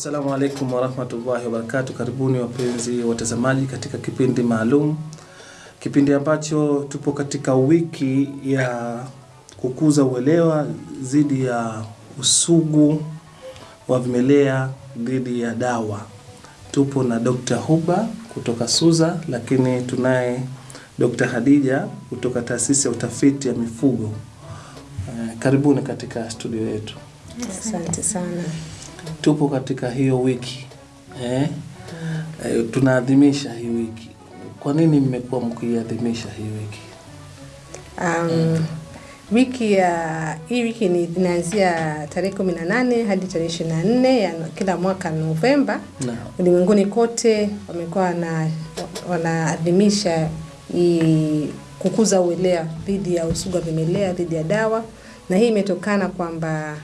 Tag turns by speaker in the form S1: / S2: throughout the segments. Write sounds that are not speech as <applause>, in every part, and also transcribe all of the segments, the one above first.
S1: Assalamu alaikum warahmatullahi wabarakatuh. Karibuni wapenzi watazamaji katika kipindi maalum, kipindi ambacho tupo katika wiki ya kukuza uelewa dhidi ya usugu wa vimelea dhidi ya dawa. Tupo na Dr. Huba kutoka Suza, lakini tunaye Dr. Hadija kutoka taasisi ya utafiti ya mifugo. Eh, karibuni katika studio yetu.
S2: Asante sana.
S1: Tupo katika hiyo wiki eh? Eh, tunaadhimisha hii wiki. Kwa nini mmekuwa mkiadhimisha hii wiki?
S2: Um, wiki ya hii wiki ni inaanzia tarehe kumi na nane hadi tarehe ishirini na nne ya kila mwaka Novemba. Ulimwenguni kote wamekuwa wana wanaadhimisha hii kukuza uelewa dhidi ya usugu wa vimelea dhidi ya dawa, na hii imetokana kwamba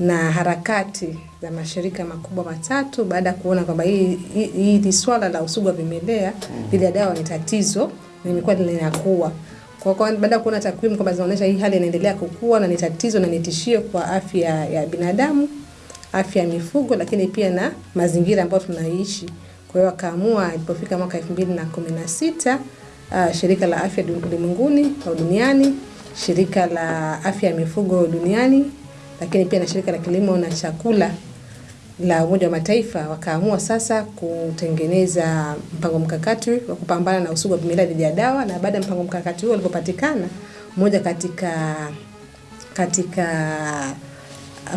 S2: na harakati za mashirika makubwa matatu baada ya kuona kwamba hii hili swala la usugu wa vimelea dhidi ya dawa ni tatizo na imekuwa linakuwa kwa kwa baada ya kuona takwimu kwamba zinaonyesha hii hali inaendelea kukua na ni tatizo na ni tishio kwa afya ya binadamu, afya ya mifugo, lakini pia na mazingira ambayo tunaishi. Kwa hiyo wakaamua ilipofika mwaka elfu mbili na kumi na sita uh, shirika la afya ulimwenguni au duniani, shirika la afya ya mifugo duniani, lakini pia na shirika la kilimo na chakula la Umoja wa Mataifa wakaamua sasa kutengeneza mpango mkakati wa kupambana na usugu wa vimelea dhidi ya dawa, na baada ya mpango mkakati huo ulipopatikana, moja katika katika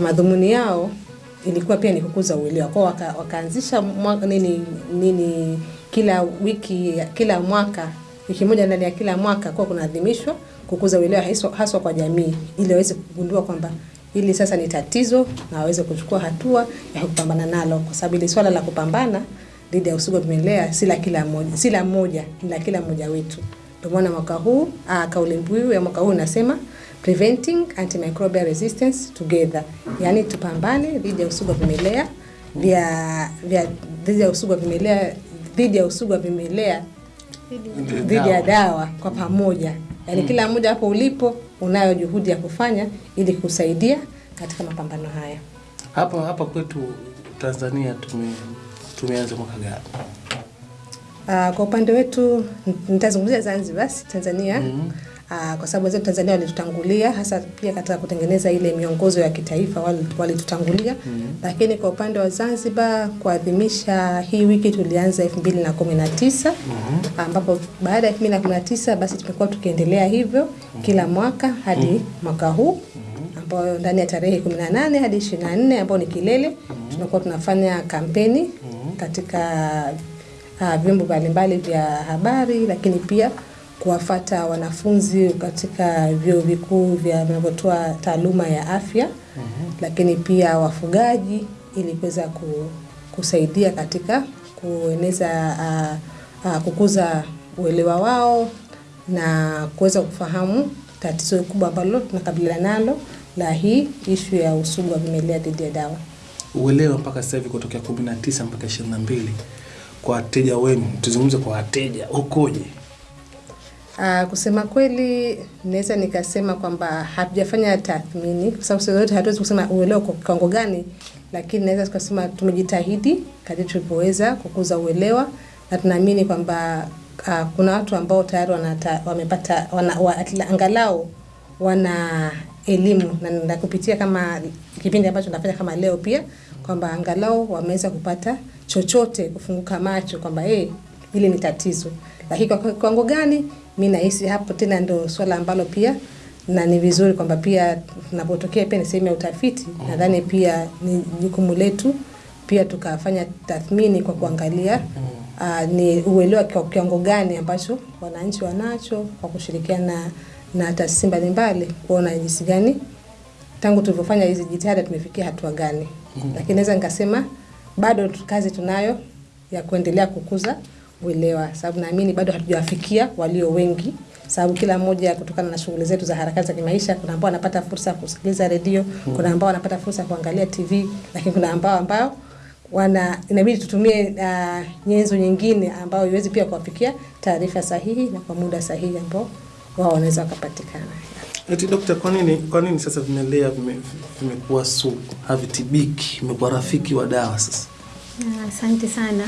S2: madhumuni yao ilikuwa pia ni kukuza uelewa. Kwao, waka, wakaanzisha nini nini kila wiki kila mwaka wiki moja ndani ya kila mwaka kuwa kunaadhimishwa kukuza uelewa haswa kwa jamii ili waweze kugundua kwamba hili sasa ni tatizo na waweze kuchukua hatua ya kupambana nalo, kwa sababu ili swala la kupambana dhidi ya usugu wa vimelea si la kila mmoja, si la mmoja, ni la kila mmoja wetu. Ndio maana mwaka huu ah, kauli mbiu ya mwaka huu inasema preventing antimicrobial resistance together, yaani tupambane dhidi ya usugu wa vimelea vya vya dhidi ya usugu wa vimelea dhidi ya usugu wa vimelea dhidi ya dawa. kwa pamoja, yaani kila mmoja hapo ulipo unayo juhudi ya kufanya ili kusaidia katika mapambano haya.
S1: Hapa hapa kwetu Tanzania tume tumeanza mwaka gani?
S2: Uh, kwa upande wetu nitazungumzia Zanzibar, basi Tanzania.
S1: Mhm.
S2: Uh, kwa sababu wenzetu Tanzania walitutangulia hasa pia katika kutengeneza ile miongozo ya kitaifa walitutangulia wali- -hmm. Lakini kwa upande wa Zanzibar kuadhimisha hii wiki tulianza 2019 ambapo baada ya 2019 basi tumekuwa tukiendelea hivyo mm -hmm. kila mwaka hadi mm -hmm. mwaka huu ambayo ndani ya tarehe 18 hadi 24 ambayo ni kilele mm -hmm. tunakuwa tunafanya kampeni mm -hmm. katika uh, vyombo mbalimbali vya habari, lakini pia kuwafata wanafunzi katika vyuo vikuu vya vinavyotoa taaluma ya afya mm -hmm. lakini pia wafugaji ili kuweza kusaidia katika kueneza uh, uh, kukuza uelewa wao na kuweza kufahamu tatizo kubwa ambalo tunakabiliana nalo la hii ishu ya usugu wa vimelea dhidi ya dawa.
S1: Uelewa mpaka sasa hivi kutokea 19 mpaka 22 kwa wateja wenu, tuzungumze kwa wateja ukoje?
S2: Uh, kusema kweli naweza nikasema kwamba hatujafanya tathmini kwa sababu sote hatuwezi kusema uelewa kwa kiwango gani, lakini naweza tukasema tumejitahidi kadri tulivyoweza kukuza uelewa na tunaamini kwamba uh, kuna watu ambao tayari wanata, wamepata wana, wa, angalau wana elimu na, na kupitia kama kipindi ambacho nafanya kama leo pia kwamba angalau wameweza kupata chochote kufunguka macho kwamba hey, hili ni tatizo, lakini kwa kiwango gani, mi nahisi hapo tena ndo swala ambalo pia na ni vizuri kwamba pia tunapotokea pia ni sehemu ya utafiti, nadhani pia ni jukumu letu pia tukafanya tathmini kwa kuangalia uh, ni uelewa kwa kiwango gani ambacho wananchi wanacho kwa kushirikiana na, na taasisi mbalimbali kuona jinsi gani tangu tulivyofanya hizi jitihada tumefikia hatua gani. Lakini naweza nikasema bado kazi tunayo ya kuendelea kukuza uelewa, sababu naamini bado hatujawafikia walio wengi, sababu kila mmoja kutokana na shughuli zetu za harakati za kimaisha, kuna ambao wanapata fursa ya kusikiliza redio, kuna ambao wanapata fursa ya kuangalia TV, lakini kuna ambao ambao wana inabidi tutumie uh, nyenzo nyingine ambayo iwezi pia kuwafikia taarifa sahihi na kwa muda sahihi ambao wao wanaweza wakapatikana.
S1: Eti dokta, kwa nini kwa nini sasa vimelea vime- vimekuwa sugu, havitibiki, vimekuwa rafiki wa dawa sasa?
S3: Ah, Asante sana.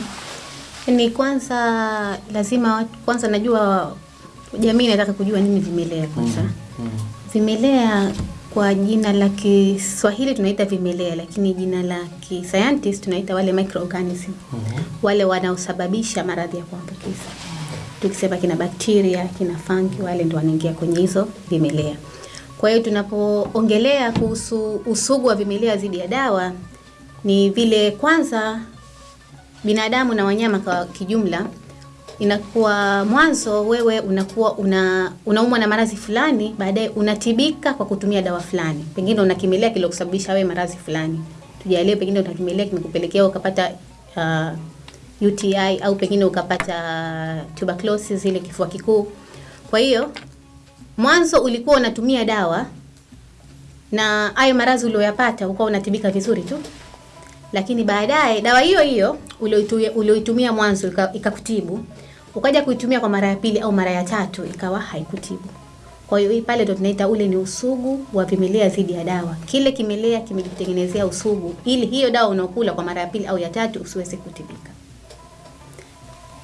S3: Ni kwanza lazima kwanza najua jamii inataka kujua nini vimelea kwanza. Vimelea kwa jina la Kiswahili tunaita vimelea, lakini jina la kiscientist tunaita wale microorganism. Mm -hmm. Wale wanaosababisha maradhi ya kuambukiza. Tukisema kina bakteria, kina fungi, wale ndio wanaingia kwenye hizo vimelea. Kwa hiyo tunapoongelea kuhusu usugu wa vimelea dhidi ya dawa ni vile kwanza binadamu na wanyama kwa kijumla inakuwa mwanzo wewe unakuwa una unaumwa na maradhi fulani, baadaye unatibika kwa kutumia dawa fulani. Pengine una kimelea kilokusababisha wewe maradhi fulani. Tujalie pengine una kimelea kimekupelekea ukapata uh, UTI au pengine ukapata tuberculosis ile kifua kikuu. Kwa hiyo mwanzo ulikuwa unatumia dawa na hayo maradhi uliyoyapata ukawa unatibika vizuri tu lakini baadaye dawa hiyo hiyo ulioitu- ulioitumia mwanzo ika- ikakutibu ukaja kuitumia kwa mara ya pili au mara ya tatu ikawa haikutibu. Kwa hiyo hii pale ndo tunaita ule ni usugu wa vimelea dhidi ya dawa. Kile kimelea kimejitengenezea usugu ili hiyo dawa unaokula kwa mara ya pili au ya tatu usiweze kutibika.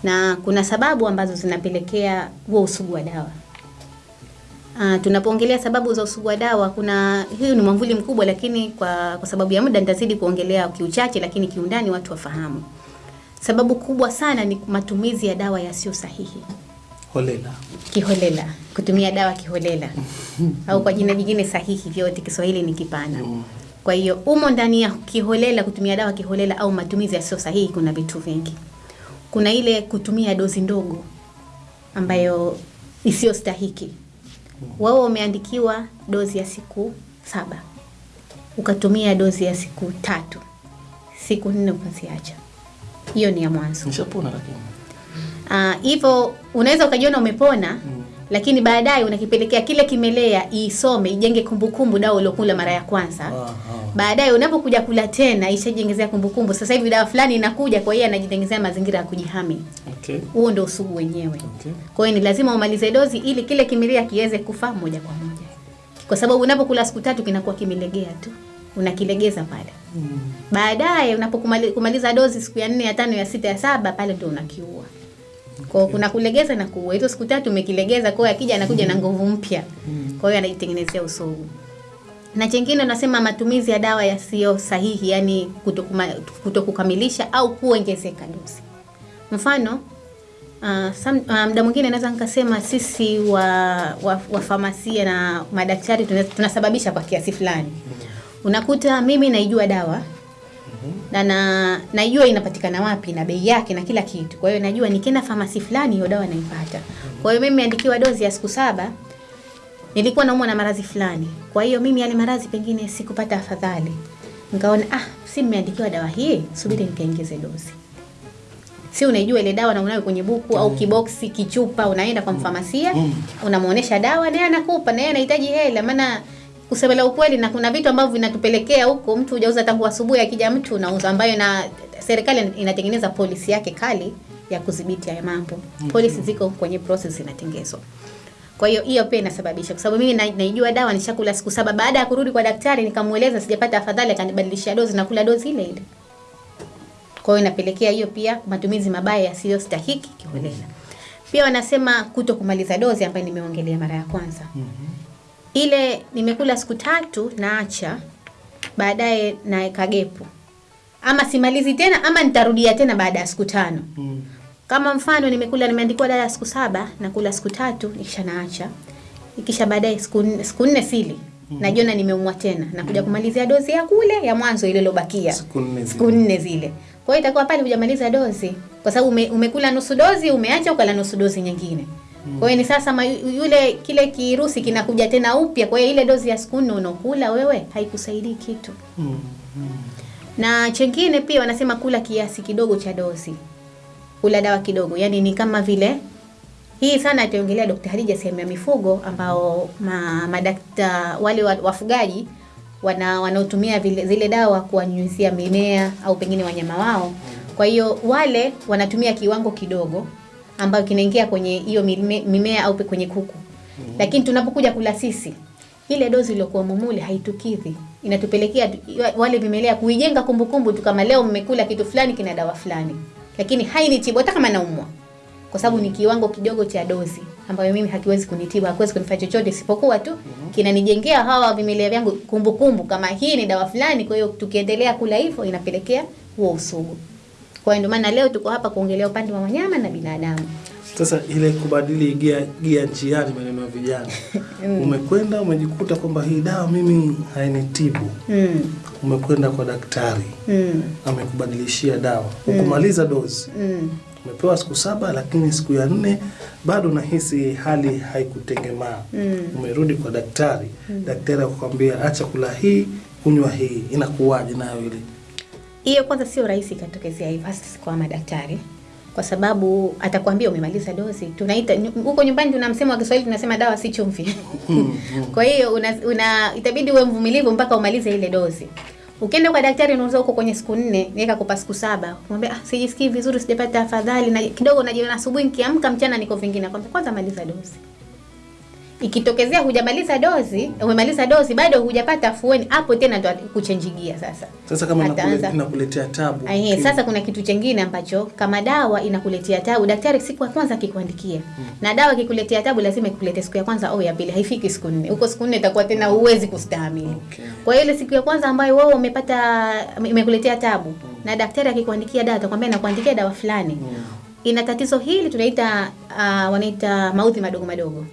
S3: Na kuna sababu ambazo zinapelekea huo usugu wa dawa Uh, tunapoongelea sababu za usugu wa dawa kuna hiyo ni mwamvuli mkubwa, lakini kwa, kwa sababu ya muda nitazidi kuongelea kiuchache, lakini kiundani watu wafahamu. Sababu kubwa sana ni matumizi ya dawa yasiyo sahihi,
S1: Holela.
S3: kiholela, kutumia dawa kiholela <laughs> au kwa jina jingine sahihi, vyote Kiswahili ni kipana. Kwa hiyo umo ndani ya kiholela, kutumia dawa kiholela au matumizi yasiyo sahihi, kuna vitu vingi. Kuna ile kutumia dozi ndogo ambayo isiyo stahiki wao umeandikiwa dozi ya siku saba. Ukatumia dozi ya siku tatu. Siku nne ukaziacha. Hiyo ni ya mwanzo.
S1: Nishapona lakini.
S3: Ah, hivyo unaweza ukajiona umepona mm. lakini baadaye unakipelekea kile kimelea isome ijenge kumbukumbu dawa uliokula mara ya kwanza. Baadaye unapokuja kula tena ishajengezea kumbukumbu. Sasa hivi dawa fulani inakuja kwa hiyo anajitengezea mazingira ya kujihami
S1: Okay.
S3: huo ndio usugu wenyewe
S1: Okay.
S3: kwa hiyo ni lazima umalize dozi ili kile kimilia kiweze kufa moja kwa moja, kwa sababu unapokula siku tatu kinakuwa kimelegea tu, unakilegeza pale. Mm. Baadaye unapokumaliza dozi siku ya nne, ya tano, ya sita, ya saba, pale ndio unakiua. Kwa hiyo kuna kulegeza na kuua. Hizo siku tatu umekilegeza, kwa hiyo akija anakuja na nguvu mpya, kwa hiyo anajitengenezea usugu. Na chengine unasema matumizi ya dawa yasiyo sahihi, yani kutokukamilisha au kuongezeka dozi. Mfano Uh, muda mwingine naweza nikasema sisi wa, wa, wa famasia na madaktari tuna- tunasababisha kwa kiasi fulani. Unakuta mimi naijua dawa na, na najua inapatikana wapi na bei yake na kila kitu. Kwa hiyo najua nikienda famasi fulani hiyo dawa naipata. Kwa hiyo mimi nimeandikiwa dozi ya siku saba, nilikuwa naumwa na maradhi fulani. Kwa hiyo mimi yale maradhi pengine sikupata afadhali, nikaona ah, si mmeandikiwa dawa hii, subiri nikaongeze dozi si unaijua ile dawa na unayo kwenye buku mm. au kiboksi kichupa, unaenda kwa mfamasia mm. unamuonesha dawa, naye anakupa, naye anahitaji hela. Maana kusema la ukweli, na kuna vitu ambavyo vinatupelekea huko, mtu hujauza tangu asubuhi, akija mtu unauza, ambayo na serikali inatengeneza polisi yake kali ya kudhibiti haya mambo. Mm. Polisi ziko kwenye process inatengenezwa. Kwa hiyo hiyo pia inasababisha, kwa sababu mimi na- naijua dawa nishakula siku saba. Baada ya kurudi kwa daktari, nikamueleza sijapata afadhali, akanibadilishia dozi na kula dozi ile ile. Kwa hiyo inapelekea hiyo pia matumizi mabaya yasiyostahiki kiholela. Pia wanasema kuto kumaliza dozi ambayo nimeongelea mara ya kwanza. Ile nimekula siku tatu naacha, baadaye naeka gepu, ama simalizi tena ama nitarudia tena baada ya siku tano.
S1: Mm.
S3: Kama mfano nimekula nimeandikiwa dawa ya siku saba na kula siku tatu nikisha naacha. Ikisha baadaye siku siku nne sili. Najiona nimeumwa tena nakuja kumalizia dozi ya kule ya mwanzo ile iliyobakia.
S1: Siku nne zile.
S3: Kwa hiyo itakuwa pale hujamaliza dozi kwa sababu ume, umekula nusu dozi umeacha ukala nusu dozi nyingine. Kwa hiyo ni sasa ma, yule kile kirusi kinakuja tena upya. Kwa hiyo ile dozi ya siku nne unaokula wewe haikusaidii kitu.
S1: Mm.
S3: Na chengine pia wanasema kula kiasi kidogo cha dozi, kula dawa kidogo, yaani ni kama vile hii sana ataongelea Dr. Hadija sehemu ya mifugo, ambao ma, madakta wale wa- wafugaji wana wanaotumia zile dawa kuwanyunyizia mimea au pengine wanyama wao. Kwa hiyo wale wanatumia kiwango kidogo ambayo kinaingia kwenye hiyo mimea au pe- kwenye kuku. Lakini tunapokuja kula sisi ile dozi iliyokuwa mumuli haitukidhi, inatupelekea wale vimelea kuijenga kumbukumbu tu, kama leo mmekula kitu fulani kina dawa fulani, lakini hainitibu hata kama naumwa, kwa sababu ni kiwango kidogo cha dozi ambayo mimi hakiwezi kunitibu, hakiwezi kunifanya chochote isipokuwa tu kinanijengea hawa vimelea vyangu kumbukumbu kama hii ni dawa fulani. Kwa hiyo tukiendelea kula hivyo inapelekea huo usugu. Kwa hiyo ndio maana leo tuko hapa kuongelea upande wa wanyama na binadamu.
S1: Sasa ile kubadili gia, gia njiani, maneno ya vijana, <laughs> mm. umekwenda umejikuta kwamba hii dawa mimi hainitibu,
S3: Mm.
S1: umekwenda kwa daktari
S3: Mm.
S1: amekubadilishia dawa, mm. ukumaliza dozi,
S3: Mm.
S1: Umepewa siku saba, lakini siku ya nne bado nahisi hali haikutengemaa.
S3: Mm.
S1: Umerudi kwa daktari, mm. daktari akakwambia acha kula hii, kunywa hii, inakuwaje nayo ile?
S3: Hiyo kwanza sio rahisi ikatokezea hivyo hasa kwa madaktari, kwa sababu atakwambia umemaliza dozi. Tunaita huko nyumbani tuna msemo wa Kiswahili tunasema dawa si chumvi. <laughs> Kwa hiyo una, una itabidi uwe mvumilivu mpaka umalize ile dozi. Ukienda kwa daktari unauza huko kwenye siku nne, niweka kupa siku saba. Kumwambia ah, sijisikii vizuri, sijapata afadhali na kidogo najiona asubuhi nikiamka mchana niko vingine. Kwanza maliza dozi. Ikitokezea hujamaliza dozi, umemaliza dozi bado hujapata afueni, hapo tena ndo kuchenjigia sasa.
S1: Sasa kama
S3: Ataanza.
S1: inakuletea tabu
S3: Ahe,
S1: okay.
S3: sasa kuna kitu chengine ambacho kama dawa inakuletea tabu, daktari siku ya kwanza akikuandikia hmm. na dawa ikikuletea tabu, lazima ikuletee siku ya kwanza au ya pili, haifiki siku nne. Huko siku nne itakuwa tena huwezi kustahimili.
S1: Okay.
S3: Kwa hiyo ile siku ya kwanza ambayo wewe umepata imekuletea tabu hmm. na daktari akikuandikia dawa, atakwambia nakuandikia dawa fulani hmm. ina tatizo hili tunaita uh, wanaita maudhi madogo madogo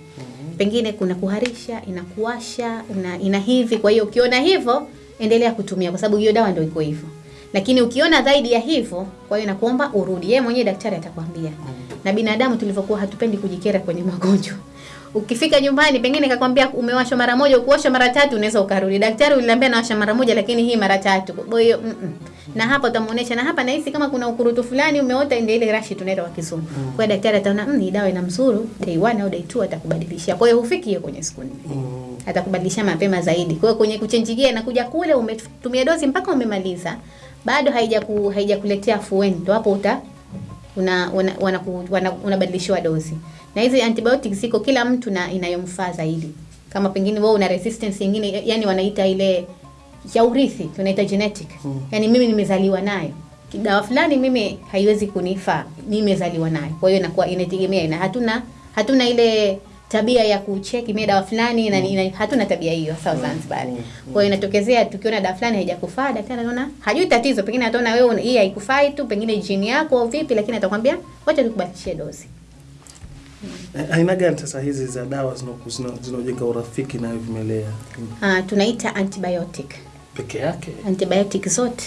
S3: pengine kuna kuharisha inakuasha ina, ina hivi. Kwa hiyo ukiona hivyo endelea kutumia kwa sababu hiyo dawa ndio iko hivyo. Lakini ukiona zaidi ya hivyo kwa hiyo nakuomba urudi. Yeye mwenyewe daktari atakwambia. Na binadamu tulivyokuwa hatupendi kujikera kwenye magonjwa ukifika nyumbani pengine kakwambia umewashwa mara moja ukuosha mara tatu unaweza ukarudi daktari uliniambia nawasha mara moja lakini hii mara tatu kwa hiyo mm -mm. na hapa utamuonesha na hapa nahisi kama kuna ukurutu fulani umeota ndio ile rashi tunaita kwa kizungu Mm. kwa daktari ataona mm, hii dawa ina mzuru day 1 au day 2 atakubadilishia kwa hiyo hufiki hiyo kwenye siku nne
S1: Mm.
S3: atakubadilisha mapema zaidi. Kwa hiyo kwenye kuchenjigia inakuja kule umetumia dozi mpaka umemaliza, bado haijaku haijakuletea afueni, hapo uta una una, una, una unabadilishiwa dozi. Na hizi antibiotics ziko kila mtu na inayomfaa zaidi. Kama pengine wewe una resistance nyingine, yani wanaita ile ya urithi, tunaita genetic. Yani mimi nimezaliwa nayo. Dawa fulani mimi haiwezi kunifaa, nimezaliwa nayo. Kwa hiyo inakuwa inategemea na hatuna hatuna ile tabia ya kucheki mimi dawa fulani na, mm. hatuna tabia hiyo sawa Zanzibar. Kwa hiyo inatokezea tukiona dawa fulani haijakufaa, daktari anaona hajui tatizo, pengine ataona wewe hii haikufai tu, pengine jini yako au vipi, lakini atakwambia wacha tukubadilishie dozi.
S1: Eh, Aina gani sasa hizi za dawa zinaojenga urafiki na vimelea
S3: Ah, tunaita antibiotic.
S1: peke yake?
S3: Antibiotic zote.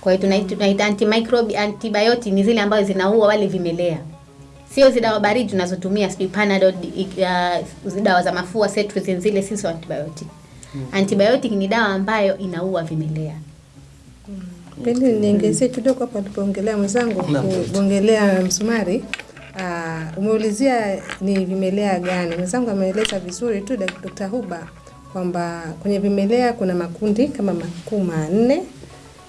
S3: Kwa hiyo tunaita, tunaita antimicrobi antibiotic ni zile ambazo zinaua wale vimelea. Sio zile dawa baridi tunazotumia sijui Panadol, uh, dawa za mafua, cetirizine zile si sio antibiotic. Antibiotic ni dawa ambayo inaua vimelea.
S2: Pengine niongezee kidogo hapa alipoongelea mwenzangu kuongelea msumari. Uh, umeulizia ni vimelea gani? Mwenzangu ameeleza vizuri tu Dr. Huba kwamba kwenye vimelea kuna makundi kama makuu manne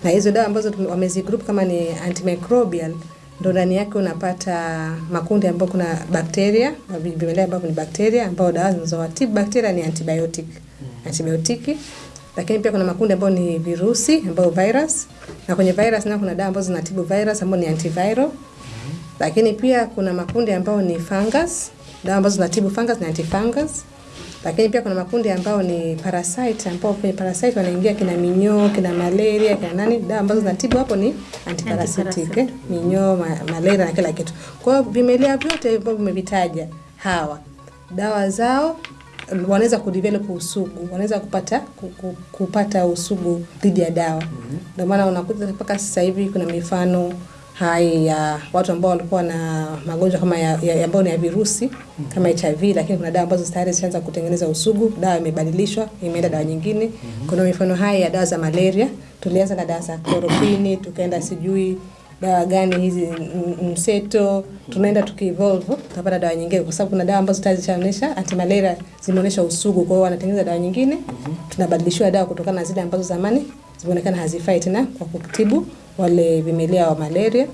S2: na hizo dawa ambazo wamezigroup kama ni antimicrobial ndo ndani yake unapata makundi ambayo kuna bakteria vimelea ambavyo ni bakteria ambao dawa zinazowatibu bakteria ni antibiotic antibiotiki lakini pia kuna makundi ambayo ni virusi ambayo virus na kwenye virus nayo kuna dawa ambazo zinatibu virus ambayo ni antiviral lakini pia kuna makundi ambayo ni fungus dawa ambazo zinatibu fungus na antifungus. Lakini pia kuna makundi ambayo ni parasite ambao kwenye parasite wanaingia kina minyoo kina malaria kina nani dawa ambazo zinatibu hapo ni antiparasitic eh, minyoo ma, malaria na kila kitu. Kwa hiyo vimelea vyote ambavyo vimevitaja hawa dawa zao wanaweza kudevelop usugu wanaweza kupata ku- ku- kupata usugu dhidi ya dawa. Ndio maana unakuta mpaka sasa hivi kuna mifano hai ya watu ambao walikuwa na magonjwa kama ya, ya, ambayo ni ya virusi kama HIV, lakini kuna dawa ambazo tayari zishaanza kutengeneza usugu. Dawa imebadilishwa imeenda dawa nyingine. Kuna mifano hai ya dawa za malaria, tulianza na dawa za chloroquine, tukaenda sijui dawa gani hizi mseto, tunaenda tukievolve, tutapata dawa nyingine, kwa sababu kuna dawa ambazo tayari zishaonyesha antimalaria zimeonyesha usugu, kwa hiyo wanatengeneza dawa nyingine, tunabadilishiwa dawa kutokana na zile ambazo zamani zimeonekana hazifai tena kwa kutibu wale vimelea wa malaria.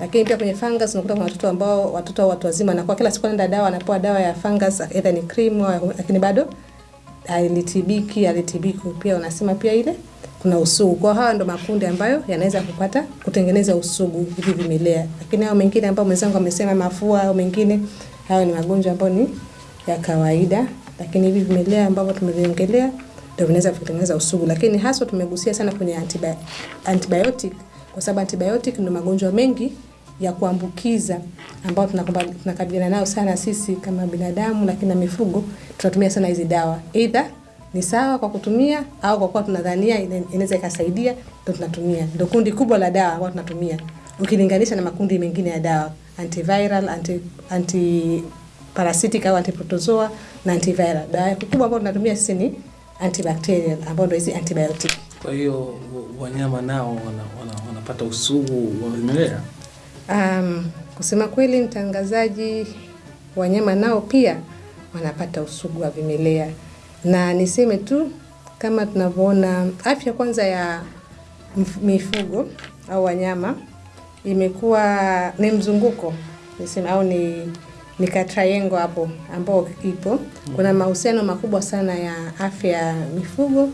S2: Lakini pia kwenye fungus unakuta kuna watoto ambao watoto watu wazima na kwa kila siku anaenda dawa anapewa dawa ya fungus either ni cream au lakini bado alitibiki alitibiki pia unasema pia ile kuna usugu. Kwa hawa ndo makundi ambayo yanaweza kupata kutengeneza usugu hivi vimelea, lakini hao mengine ambao mwenzangu amesema mafua au mengine, hayo ni magonjwa ambayo ni ya kawaida, lakini hivi vimelea ambavyo tumeviongelea ndio vinaweza kutengeneza usugu, lakini haswa tumegusia sana kwenye antibi antibiotic kwa sababu antibiotic ndio magonjwa mengi ya kuambukiza ambayo tunakabiliana nayo sana sisi kama binadamu, lakini na mifugo tunatumia sana hizi dawa, either ni sawa kwa kutumia au kwa kuwa tunadhania inaweza ikasaidia, ndio tunatumia. Ndio kundi kubwa la dawa ambao tunatumia ukilinganisha na makundi mengine ya dawa antiviral, anti, anti parasitic au antiprotozoa na antiviral. Dawa kubwa ambayo tunatumia sisi ni antibacterial ambayo ndio hizi antibiotic.
S1: Kwa hiyo wanyama nao wana, wana, wanapata usugu wa vimelea.
S2: Um, kusema kweli mtangazaji, wanyama nao pia wanapata usugu wa vimelea, na niseme tu kama tunavyoona afya kwanza ya mifugo au wanyama imekuwa ni mzunguko niseme, au ni ni ka triangle hapo ambao ipo. Kuna mahusiano makubwa sana ya afya ya mifugo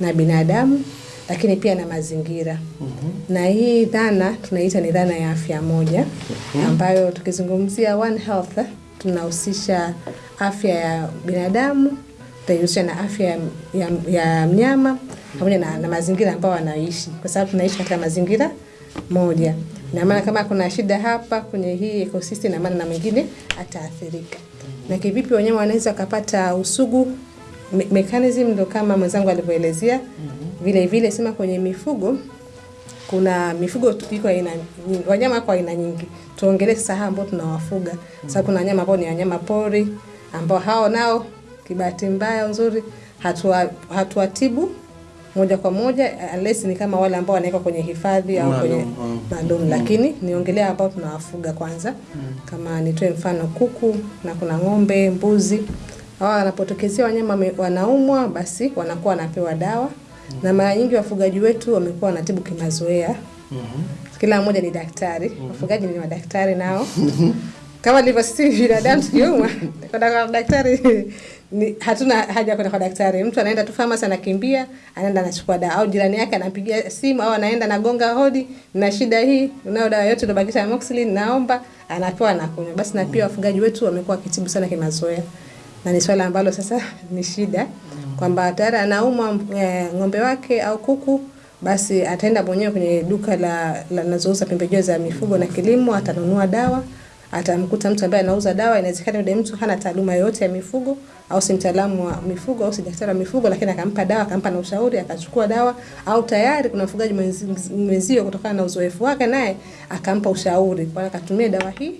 S2: na binadamu, lakini pia na mazingira mm -hmm. na hii dhana tunaita ni dhana ya afya moja mm -hmm. ambayo tukizungumzia One Health tunahusisha afya ya binadamu, tunahusisha na afya ya, ya, ya mnyama pamoja na, na mazingira ambayo wanaishi, kwa sababu tunaishi katika mazingira moja. Na maana kama kuna shida hapa kwenye hii ecosystem, na maana na mwingine ataathirika. Na kivipi wanyama wanaweza wakapata usugu? Me mechanism ndo kama mwenzangu alivyoelezea. mm -hmm. Vile vile sema kwenye mifugo kuna mifugo iko aina nyingi, wanyama kwa aina nyingi. Tuongelee sasa hao ambao tunawafuga. Sasa kuna wanyama ambao ni wanyama pori ambao hao nao kibahati mbaya nzuri hatua hatuwatibu moja kwa moja unless ni kama wale ambao wanawekwa kwenye hifadhi au
S1: Maalum,
S2: kwenye
S1: mm.
S2: maalum, lakini niongelea ambao tunawafuga kwanza. mm. Kama nitoe mfano kuku na kuna ng'ombe, mbuzi. Hawa wanapotokezea wanyama wanaumwa, basi wanakuwa wanapewa dawa mm -hmm. na mara nyingi wafugaji wetu wamekuwa wanatibu kimazoea. mm -hmm. Kila mmoja ni daktari, mm -hmm. wafugaji ni madaktari nao kama ndivyo sisi binadamu tukiumwa kwenda kwa daktari <laughs> ni, hatuna haja kwenda kwa daktari. Mtu anaenda tu famasi, anakimbia anaenda anachukua dawa, au jirani yake anampigia simu au anaenda nagonga hodi, na shida hii, unayo dawa yote iliyobakisha amoxicillin, naomba, anapewa na kunywa. Basi na pia wafugaji wetu wamekuwa wakitibu sana kimazoea, na ni swala ambalo sasa ni shida kwamba tayari anaumwa e, ng'ombe wake au kuku basi ataenda mwenyewe kwenye duka la linazouza pembejeo za mifugo na kilimo, atanunua dawa atamkuta mtu ambaye anauza dawa. Inawezekana yule mtu hana taaluma yoyote ya mifugo au si mtaalamu wa mifugo au si daktari wa mifugo, lakini akampa dawa, akampa na ushauri, akachukua dawa, au tayari kuna mfugaji mwenzio kutokana na uzoefu wake naye akampa ushauri, kwa akatumia dawa hii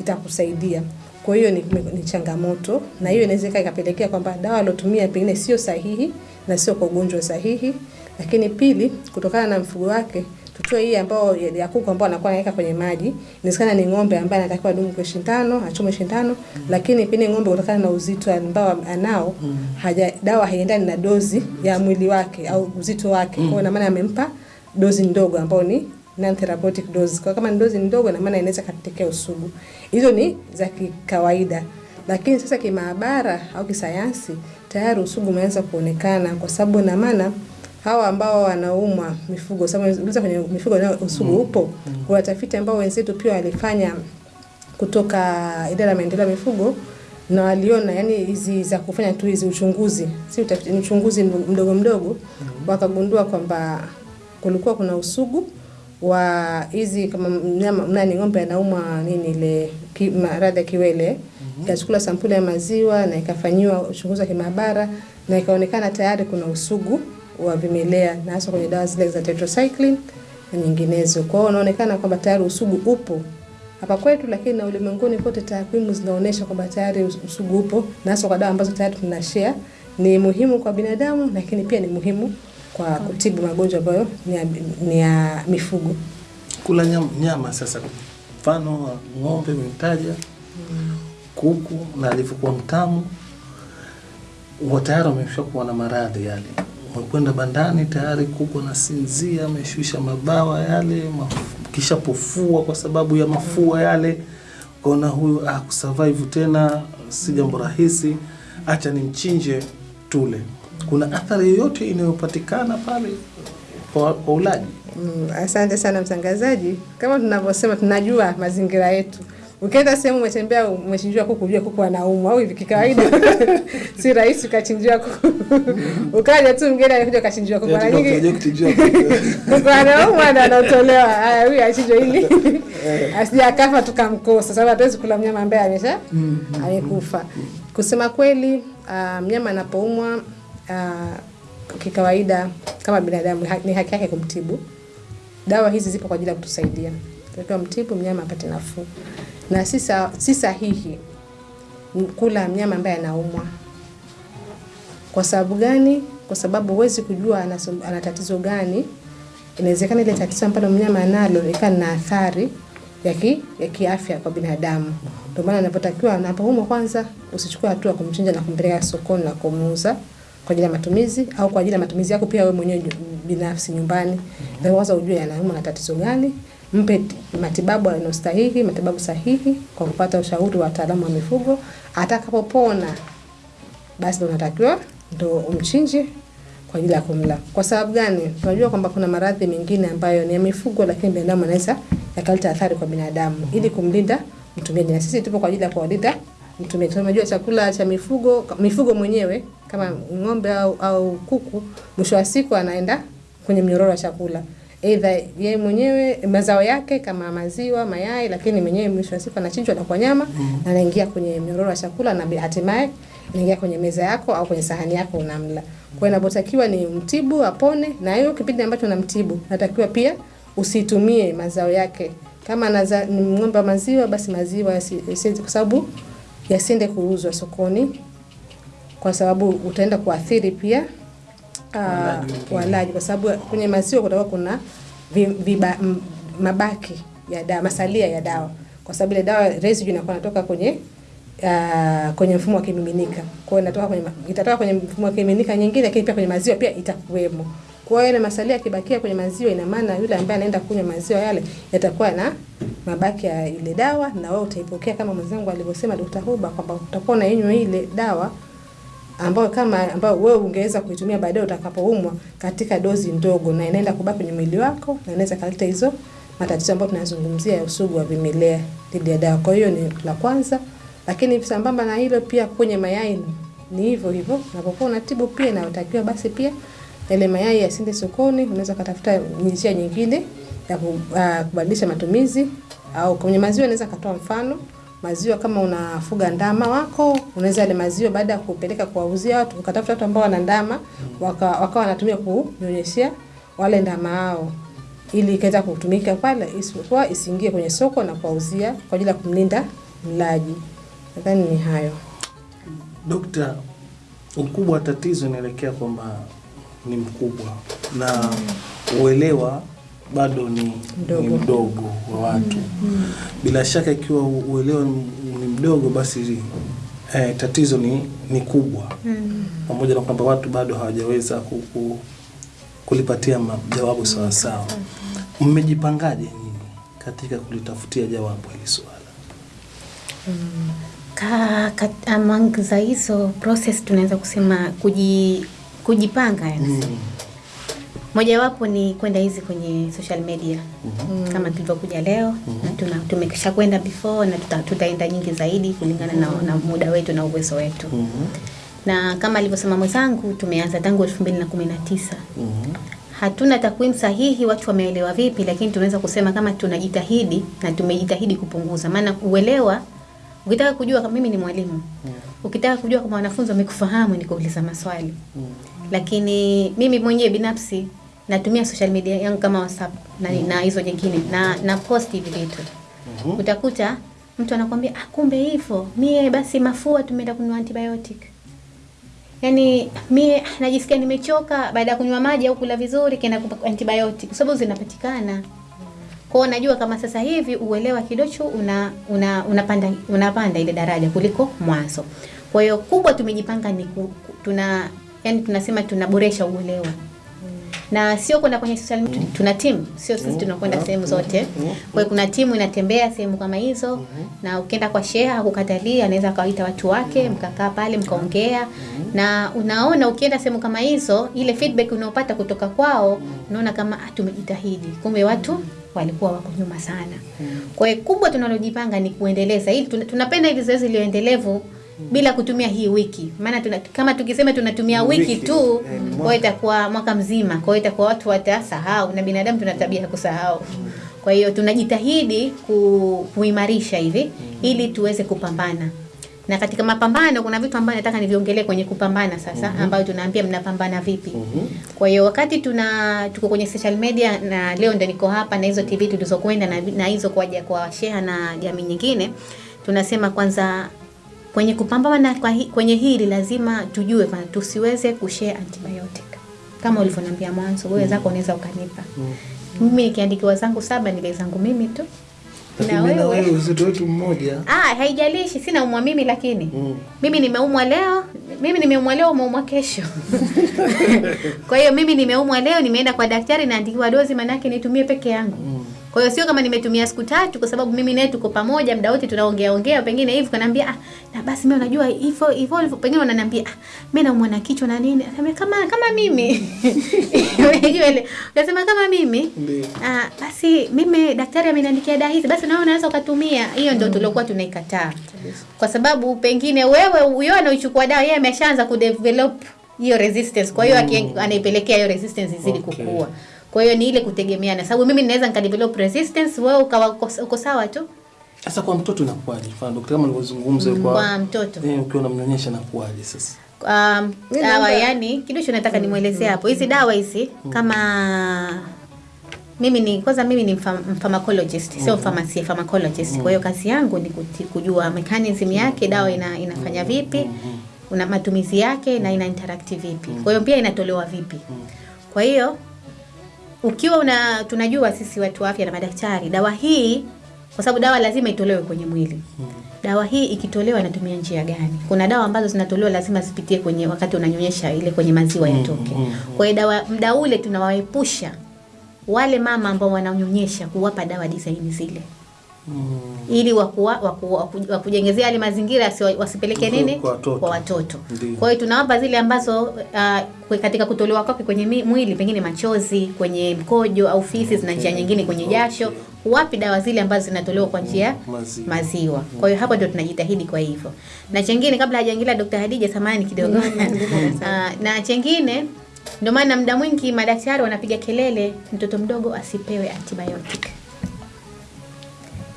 S2: itakusaidia. Kwa hiyo ni, ni changamoto, na hiyo inaweza ika- ikapelekea kwamba dawa aliotumia pengine sio sahihi na sio kwa ugonjwa sahihi. Lakini pili, kutokana na mfugo wake tutoe hii ambao ya kuku ambao anakuwa anaweka kwenye maji, inawezekana ni ng'ombe ambaye anatakiwa dumu kwa shindano, achome shindano, mm. lakini pengine ng'ombe kutokana na uzito ambao anao mm. haja dawa haiendani na dozi ya mwili wake au uzito wake. Mm. Kwa maana amempa dozi ndogo ambayo ni non therapeutic dose. Kwa kama ni dozi ndogo, na maana inaweza katekea usugu. Hizo ni za kikawaida, lakini sasa kimaabara au kisayansi tayari usugu umeanza kuonekana, kwa sababu na maana hawa ambao wanaumwa mifugo, sababu unaweza kwenye mifugo na usugu upo. Kwa tafiti ambao wenzetu pia walifanya kutoka idara ya maendeleo ya mifugo na waliona yani hizi za kufanya tu hizi uchunguzi, si utafiti, uchunguzi mdogo mdogo, wakagundua kwamba kulikuwa kuna usugu wa hizi kama mnyama nani, ng'ombe anaumwa nini ile ki, maradhi ya kiwele ikachukula mm -hmm. sampuli ya maziwa na ikafanyiwa uchunguzi wa kimaabara na ikaonekana tayari kuna usugu wa vimelea na hasa kwenye dawa zile za tetracycline na nyinginezo. Kwa hiyo unaonekana kwamba tayari usugu upo hapa kwetu, lakini na ulimwenguni kote takwimu zinaonyesha kwamba tayari usugu upo na hasa kwa dawa ambazo tayari tunashare. Ni muhimu kwa binadamu, lakini pia ni muhimu kwa kutibu magonjwa ambayo ni ya, ni ya mifugo.
S1: Kula nyama, nyama sasa, mfano ng'ombe umemtaja, kuku na alivyokuwa mtamu, tayari wameshakuwa na maradhi yale. Umekwenda bandani tayari kuku anasinzia, ameshusha mabawa yale, kisha pofua kwa sababu ya mafua yale, kaona huyu ah, kusurvive tena si jambo rahisi, acha nimchinje tule, kuna athari yoyote inayopatikana pale kwa ulaji?
S2: Mm, asante sana mtangazaji. Kama tunavyosema, tunajua mazingira yetu. Ukienda sehemu umetembea, umechinjiwa kuku, ujue kuku anaumwa au hivi kikawaida <laughs> si rahisi ukachinjiwa kuku <laughs> ukaja tu mgeni anakuja ukachinjiwa kuku. Mara nyingi <laughs> kuku anaumwa na anatolewa, haya, huyu achinjwe ili asija akafa tukamkosa, sababu hatuwezi kula mnyama ambaye amesha amekufa. Kusema kweli, uh, mnyama anapoumwa ah, kikawaida kama binadamu ni haki yake kumtibu. Dawa hizi zipo kwa ajili ya kutusaidia, tunatakiwa mtibu mnyama apate nafuu, na si sa- si sahihi kula mnyama ambaye anaumwa. Kwa sababu gani? Kwa sababu huwezi kujua ana, tatizo gani. Inawezekana ile tatizo ambalo mnyama analo ikawa na athari ya ki, ya kiafya kwa binadamu. Ndio maana anapotakiwa anapoumwa, kwanza usichukue hatua kumchinja na kumpeleka sokoni na kumuuza kwa ajili ya matumizi au kwa ajili ya matumizi yako pia wewe mwenyewe binafsi nyumbani. Mm -hmm. kwanza ujue anaumwa na tatizo gani, mpe matibabu yanayostahili, matibabu sahihi kwa kupata ushauri wa wataalamu wa mifugo. Atakapopona basi ndo unatakiwa ndo umchinje kwa ajili ya kumla. Kwa sababu gani? Tunajua kwamba kuna maradhi mengine ambayo ni ya mifugo, lakini binadamu anaweza yakaleta athari kwa binadamu. Mm -hmm. Ili kumlinda mtumiaji, na sisi tupo kwa ajili ya kuwalinda mtumiaji. Tunajua chakula cha mifugo, mifugo mwenyewe kama ng'ombe au, au kuku, mwisho wa siku anaenda kwenye mnyororo wa chakula Aidha yeye mwenyewe mazao yake kama maziwa, mayai, lakini mwenyewe mwisho wa siku anachinjwa na kwa nyama na anaingia kwenye mnyororo wa chakula na hatimaye inaingia kwenye meza yako au kwenye sahani yako unamla. Kwa hiyo inapotakiwa ni mtibu apone, na hiyo kipindi ambacho unamtibu natakiwa pia usitumie mazao yake. Kama naza, ng'ombe wa maziwa, basi maziwa yasi- yasiende, kwa sababu yasiende kuuzwa sokoni, kwa sababu utaenda kuathiri pia uh,
S1: Walaji
S2: kwa sababu kwenye maziwa kutakuwa kuna vi, viba, m, mabaki ya dawa, masalia ya dawa, kwa sababu ile dawa residue inakuwa inatoka kwenye uh, kwenye mfumo wa kimiminika. Kwa hiyo inatoka kwenye itatoka kwenye mfumo wa kimiminika nyingine, lakini pia kwenye maziwa pia itakuwemo. Kwa hiyo ile masalia yakibakia kwenye maziwa, ina maana yule ambaye anaenda kunywa maziwa yale yatakuwa na mabaki ya ile dawa, na wewe utaipokea kama mwenzangu alivyosema Dr. Huba kwamba utakuwa unainywa ile dawa ambayo kama ambayo wewe ungeweza kuitumia baadaye utakapoumwa katika dozi ndogo, na inaenda kubaki kwenye mwili wako na inaweza kaleta hizo matatizo ambayo tunazungumzia ya usugu wa vimelea dhidi ya dawa. Kwa hiyo ni la kwanza, lakini sambamba na hilo pia kwenye mayai ni hivyo hivyo, unapokuwa unatibu pia inayotakiwa basi pia yale mayai yasiende sokoni, unaweza katafuta njia nyingine ya ah, kubadilisha matumizi au kwenye maziwa unaweza katoa mfano maziwa kama unafuga ndama wako unaweza yale maziwa baada ya kupeleka kuwauzia watu ukatafuta watu ambao wana ndama waka, wakawa wanatumia kunyonyeshea wale ndama hao ili ikaweza kutumika pale isipokuwa isiingie kwenye soko na kuwauzia kwa ajili ya kumlinda mlaji. Nadhani ni hayo.
S1: Dokta, ukubwa wa tatizo inaelekea kwamba ni mkubwa na uelewa bado ni
S2: Mdogo.
S1: ni mdogo wa watu. Bila shaka ikiwa uelewa ni mdogo, basi eh, tatizo ni, ni kubwa, pamoja na kwamba watu bado hawajaweza ku, ku, kulipatia majawabu sawa sawa. Mmejipangaje nyinyi katika kulitafutia jawabu hili swala? Mm.
S3: Ka, ka, among za hizo process tunaweza kusema kuji, kujipanga yani.
S1: Mm.
S3: Mojawapo ni kwenda hizi kwenye social media mm -hmm. kama tulivyokuja leo mm -hmm. na tuna tumekisha kwenda before na tuta, tutaenda nyingi zaidi kulingana na, na muda wetu na uwezo wetu
S1: mm -hmm.
S3: na kama alivyosema mwenzangu tumeanza tangu 2019
S1: Mhm.
S3: hatuna takwimu sahihi watu wameelewa vipi, lakini tunaweza kusema kama tunajitahidi na tumejitahidi kupunguza, maana uelewa, ukitaka kujua kama mimi ni mwalimu, yeah. ukitaka kujua kama wanafunzi wamekufahamu ni kuuliza maswali, mm. lakini mimi mwenyewe binafsi natumia social media yangu kama WhatsApp na, mm. na hizo nyingine na, na post hivi vitu.
S1: Mm -hmm.
S3: utakuta mtu anakuambia ah, kumbe hivyo. Mie basi mafua tumeenda kununua antibiotic. Yaani mie ah, najisikia nimechoka baada ya kunywa maji au kula vizuri kenda antibiotic. Kwa sababu zinapatikana. Kwao najua kama sasa hivi uelewa kidocho una, una, unapanda unapanda ile daraja kuliko mwanzo. Kwa hiyo kubwa tumejipanga ni ku- tuna yani tunasema tunaboresha uelewa na sio kwenda kwenye social media. Tuna timu, sio sisi tunakwenda sehemu zote. Kwa hiyo kuna timu inatembea sehemu kama hizo, na ukienda kwa sheha hakukatalia, anaweza akawaita watu wake, mkakaa pale mkaongea, na unaona ukienda sehemu kama hizo, ile feedback unaopata kutoka kwao, unaona kama ah, tumejitahidi, kumbe watu walikuwa wako nyuma sana. Kwa hiyo kubwa tunalojipanga ni kuendeleza. Hili, tunapenda hili zoezi liendelevu bila kutumia hii wiki, maana tuna, kama tukisema tunatumia wiki,
S1: Wiki,
S3: tu
S1: eh,
S3: kwa itakuwa mwaka mzima, kwa hiyo itakuwa watu watasahau, na binadamu tuna tabia ya kusahau. Kwa hiyo tunajitahidi ku, kuimarisha hivi ili tuweze kupambana na katika mapambano kuna vitu ambavyo nataka niviongelee kwenye kupambana sasa, mm -hmm. ambayo tunaambia mnapambana vipi. mm -hmm. Kwa hiyo wakati tuna tuko kwenye social media na leo ndo niko hapa na hizo TV tulizokwenda na, na hizo kwa kwa sheha na jamii nyingine, tunasema kwanza kwenye kupambana kwenye hili lazima tujue kwamba tusiweze kushare antibiotic kama ulivyoniambia mwanzo, wewe zako unaweza ukanipa mimi nikiandikiwa zangu saba nile zangu mimi tu na wewe
S1: wewe uzito wetu mmoja.
S3: Ah, haijalishi sina umwa mimi lakini
S1: Mm.
S3: mimi nimeumwa leo, mimi nimeumwa leo, umeumwa kesho. <laughs> kwa hiyo mimi nimeumwa leo, nimeenda kwa daktari naandikiwa dozi, manake nitumie peke yangu.
S1: Mm.
S3: Kwa hiyo sio kama nimetumia siku tatu, kwa sababu mimi naye tuko pamoja muda wote tunaongea ongea, pengine hivi kananiambia ah, na basi mimi unajua hivyo hivyo, hivyo." pengine wananiambia ah, mimi naumwa na kichwa na nini, nasema kama kama mimi <laughs> ile unasema kama mimi Ah, basi mimi daktari ameniandikia dawa hizi, basi nawe unaweza ukatumia. Hiyo ndio tuliokuwa tunaikataa, kwa sababu pengine wewe huyo anaichukua dawa, yeye ameshaanza kudevelop hiyo resistance, kwa hiyo mm. anaipelekea hiyo resistance izidi
S1: Okay.
S3: kukua. Kwa hiyo ni ile kutegemeana, sababu mimi naweza nikadevelop resistance, wewe ukawa uko, sawa tu
S1: Sasa kwa mtoto inakuwaje? Mfano daktari kama nilivyozungumza kwa
S3: kwa mtoto.
S1: eh, ukiwa unamnyonyesha inakuwaje sasa?
S3: Um, dawa yani kidogo nataka nimwelezee hapo. Hizi dawa hizi kama mimi ni kwanza mimi ni pharmacologist mfam- sio pharmacy, pharmacologist. Kwa hiyo kazi yangu ni kuti- kujua mechanism yake dawa ina, inafanya vipi, una matumizi yake na ina interact vipi. Kwa hiyo pia inatolewa vipi. Kwa hiyo ukiwa una tunajua sisi watu wa afya na madaktari, dawa hii kwa sababu dawa lazima itolewe kwenye mwili. hmm. Dawa hii ikitolewa inatumia njia gani? Kuna dawa ambazo zinatolewa lazima zipitie kwenye wakati unanyonyesha ile kwenye maziwa yatoke. Hmm. Kwa hiyo dawa mda ule tunawaepusha wale mama ambao wananyonyesha kuwapa dawa disaini zile
S1: Mm.
S3: ili wakuwa, waku, waku, wakujengezea yale mazingira wasipeleke nini
S1: kwa watoto.
S3: kwa watoto. Kwa hiyo tunawapa zile ambazo uh, kwe- katika kutolewa kwake kwenye mwili pengine machozi, kwenye mkojo au fisi na njia nyingine kwenye jasho, huwapi dawa zile ambazo zinatolewa kwa njia
S1: Maziwa.
S3: maziwa. Kwa hiyo hapo ndio tunajitahidi kwa hivyo. Na chengine kabla hajaingilia Dr. Hadija samani kidogo. <laughs> uh, na chengine ndio maana muda mwingi madaktari wanapiga kelele mtoto mdogo asipewe antibiotic.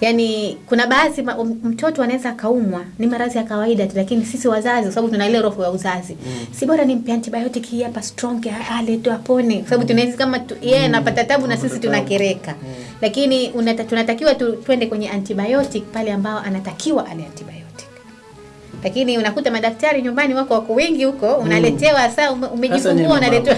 S3: Yaani kuna baadhi mtoto anaweza akaumwa ni maradhi ya kawaida tu, lakini sisi wazazi, kwa sababu tuna ile roho ya uzazi, mm. si bora nimpe antibiotic hii hapa strong ale tu apone, kwa sababu tunaweza kama tu- yeye yeah, anapata tabu na sisi tunakereka, mm. lakini unata, tunatakiwa tu, twende kwenye antibiotic pale ambao anatakiwa ale antibiotic. Lakini unakuta madaktari nyumbani wako wako wengi huko, unaletewa saa ume- umejifungua, unaletewa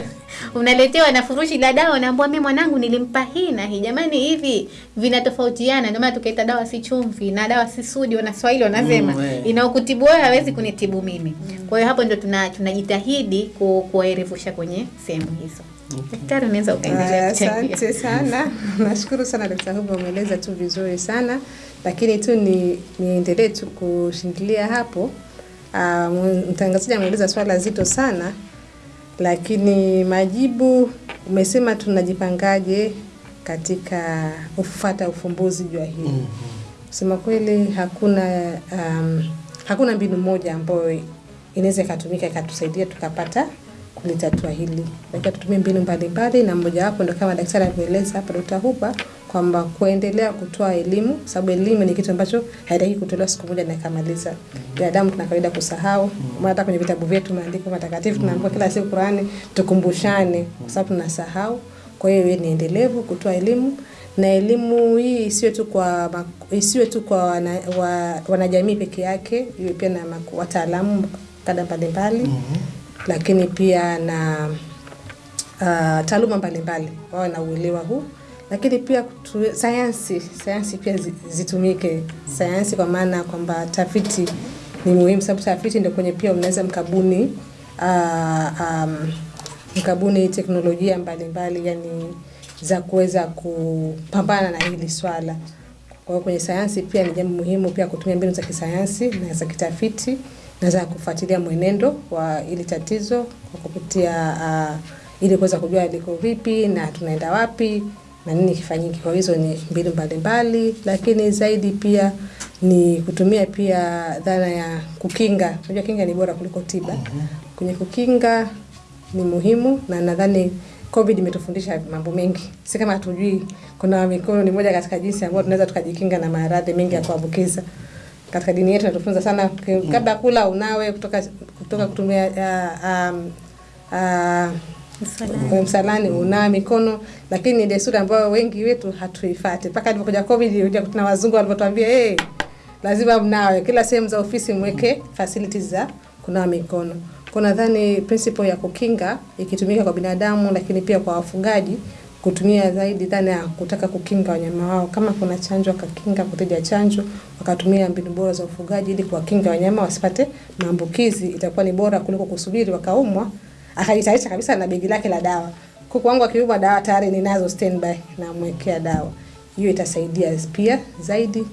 S3: unaletewa na furushi la dawa, unaambiwa mimi mwanangu nilimpa hii na hii. Jamani, hivi vinatofautiana. Ndio maana tukaita dawa si chumvi na dawa si sudi, wanaswahili wanasema
S1: Mm, yeah.
S3: inaokutibu wewe hawezi kunitibu mimi. Kwa hiyo hapo ndio tuna tunajitahidi ku, kuwaerevusha kwenye sehemu hizo. Daktari, unaweza ukaendelea.
S2: Asante sana, <laughs> nashukuru sana Dkt. Huba, umeeleza tu vizuri sana, lakini tu ni niendelee tu kushindilia hapo. Ah, Mtangazaji ameeleza swala zito sana, lakini majibu umesema tunajipangaje katika kufata ufumbuzi jua hili. Mm -hmm. Sema kweli hakuna um, hakuna mbinu moja ambayo inaweza ikatumika ikatusaidia tukapata kulitatua hili. Lakini tutumie mbinu mbalimbali, na mmojawapo ndo kama daktari alivyoeleza hapa Dr. Huba kwamba kuendelea kutoa elimu, sababu elimu ni kitu ambacho haitaki kutolewa siku moja na ikamaliza. Binadamu tuna kawaida kusahau, maana hata kwenye vitabu vyetu maandiko matakatifu tunaambiwa kila siku Qurani tukumbushane, kwa sababu tunasahau. Kwa hiyo ni endelevu kutoa elimu na elimu hii isiwe tu kwa isiwe tu kwa wana, wa, wanajamii peke yake, iwe pia na wataalamu kada mbalimbali mm -hmm. lakini pia na uh, taaluma mbalimbali wawe na uelewa huu, lakini pia sayansi sayansi pia zitumike sayansi, kwa maana kwamba tafiti ni muhimu, sababu tafiti ndio kwenye pia mnaweza mkabuni uh, um, mkabuni teknolojia mbalimbali yani za kuweza kupambana na hili swala. Kwa hiyo kwenye sayansi pia ni jambo muhimu pia kutumia mbinu za kisayansi na za kitafiti na za kufuatilia mwenendo wa ili tatizo kwa kupitia uh, ili kuweza kujua liko vipi na tunaenda wapi na nini kifanyike. Kwa hizo ni mbinu mbalimbali, lakini zaidi pia ni kutumia pia dhana ya kukinga. Unajua kinga ni bora kuliko tiba. Kwenye kukinga ni muhimu na nadhani COVID imetufundisha mambo mengi. Si kama hatujui kuna mikono ni moja katika jinsi ambayo tunaweza tukajikinga na maradhi mengi ya kuambukiza. Katika dini yetu natufunza sana ki- kabla kula unawe kutoka kutoka kutumia uh, um, uh,
S3: Msalani.
S2: msalani unawa mikono, lakini ni desturi ambayo wengi wetu hatuifuati. Mpaka ilipokuja COVID, kuna wazungu walipotuambia hey, lazima mnawe kila sehemu za ofisi mweke facilities za kunawa mikono. Kwa nadhani principle ya kukinga ikitumika kwa binadamu, lakini pia kwa wafugaji kutumia zaidi dhana ya kutaka kukinga wanyama wao. Kama kuna chanjo wakakinga kuteja chanjo, wakatumia mbinu bora za ufugaji ili kuwakinga wanyama wasipate maambukizi, itakuwa ni bora kuliko kusubiri wakaumwa akajitayarisha kabisa na begi lake la dawa. Kuku wangu akiumwa dawa tayari ninazo standby, namwekea dawa. Hiyo itasaidia pia zaidi,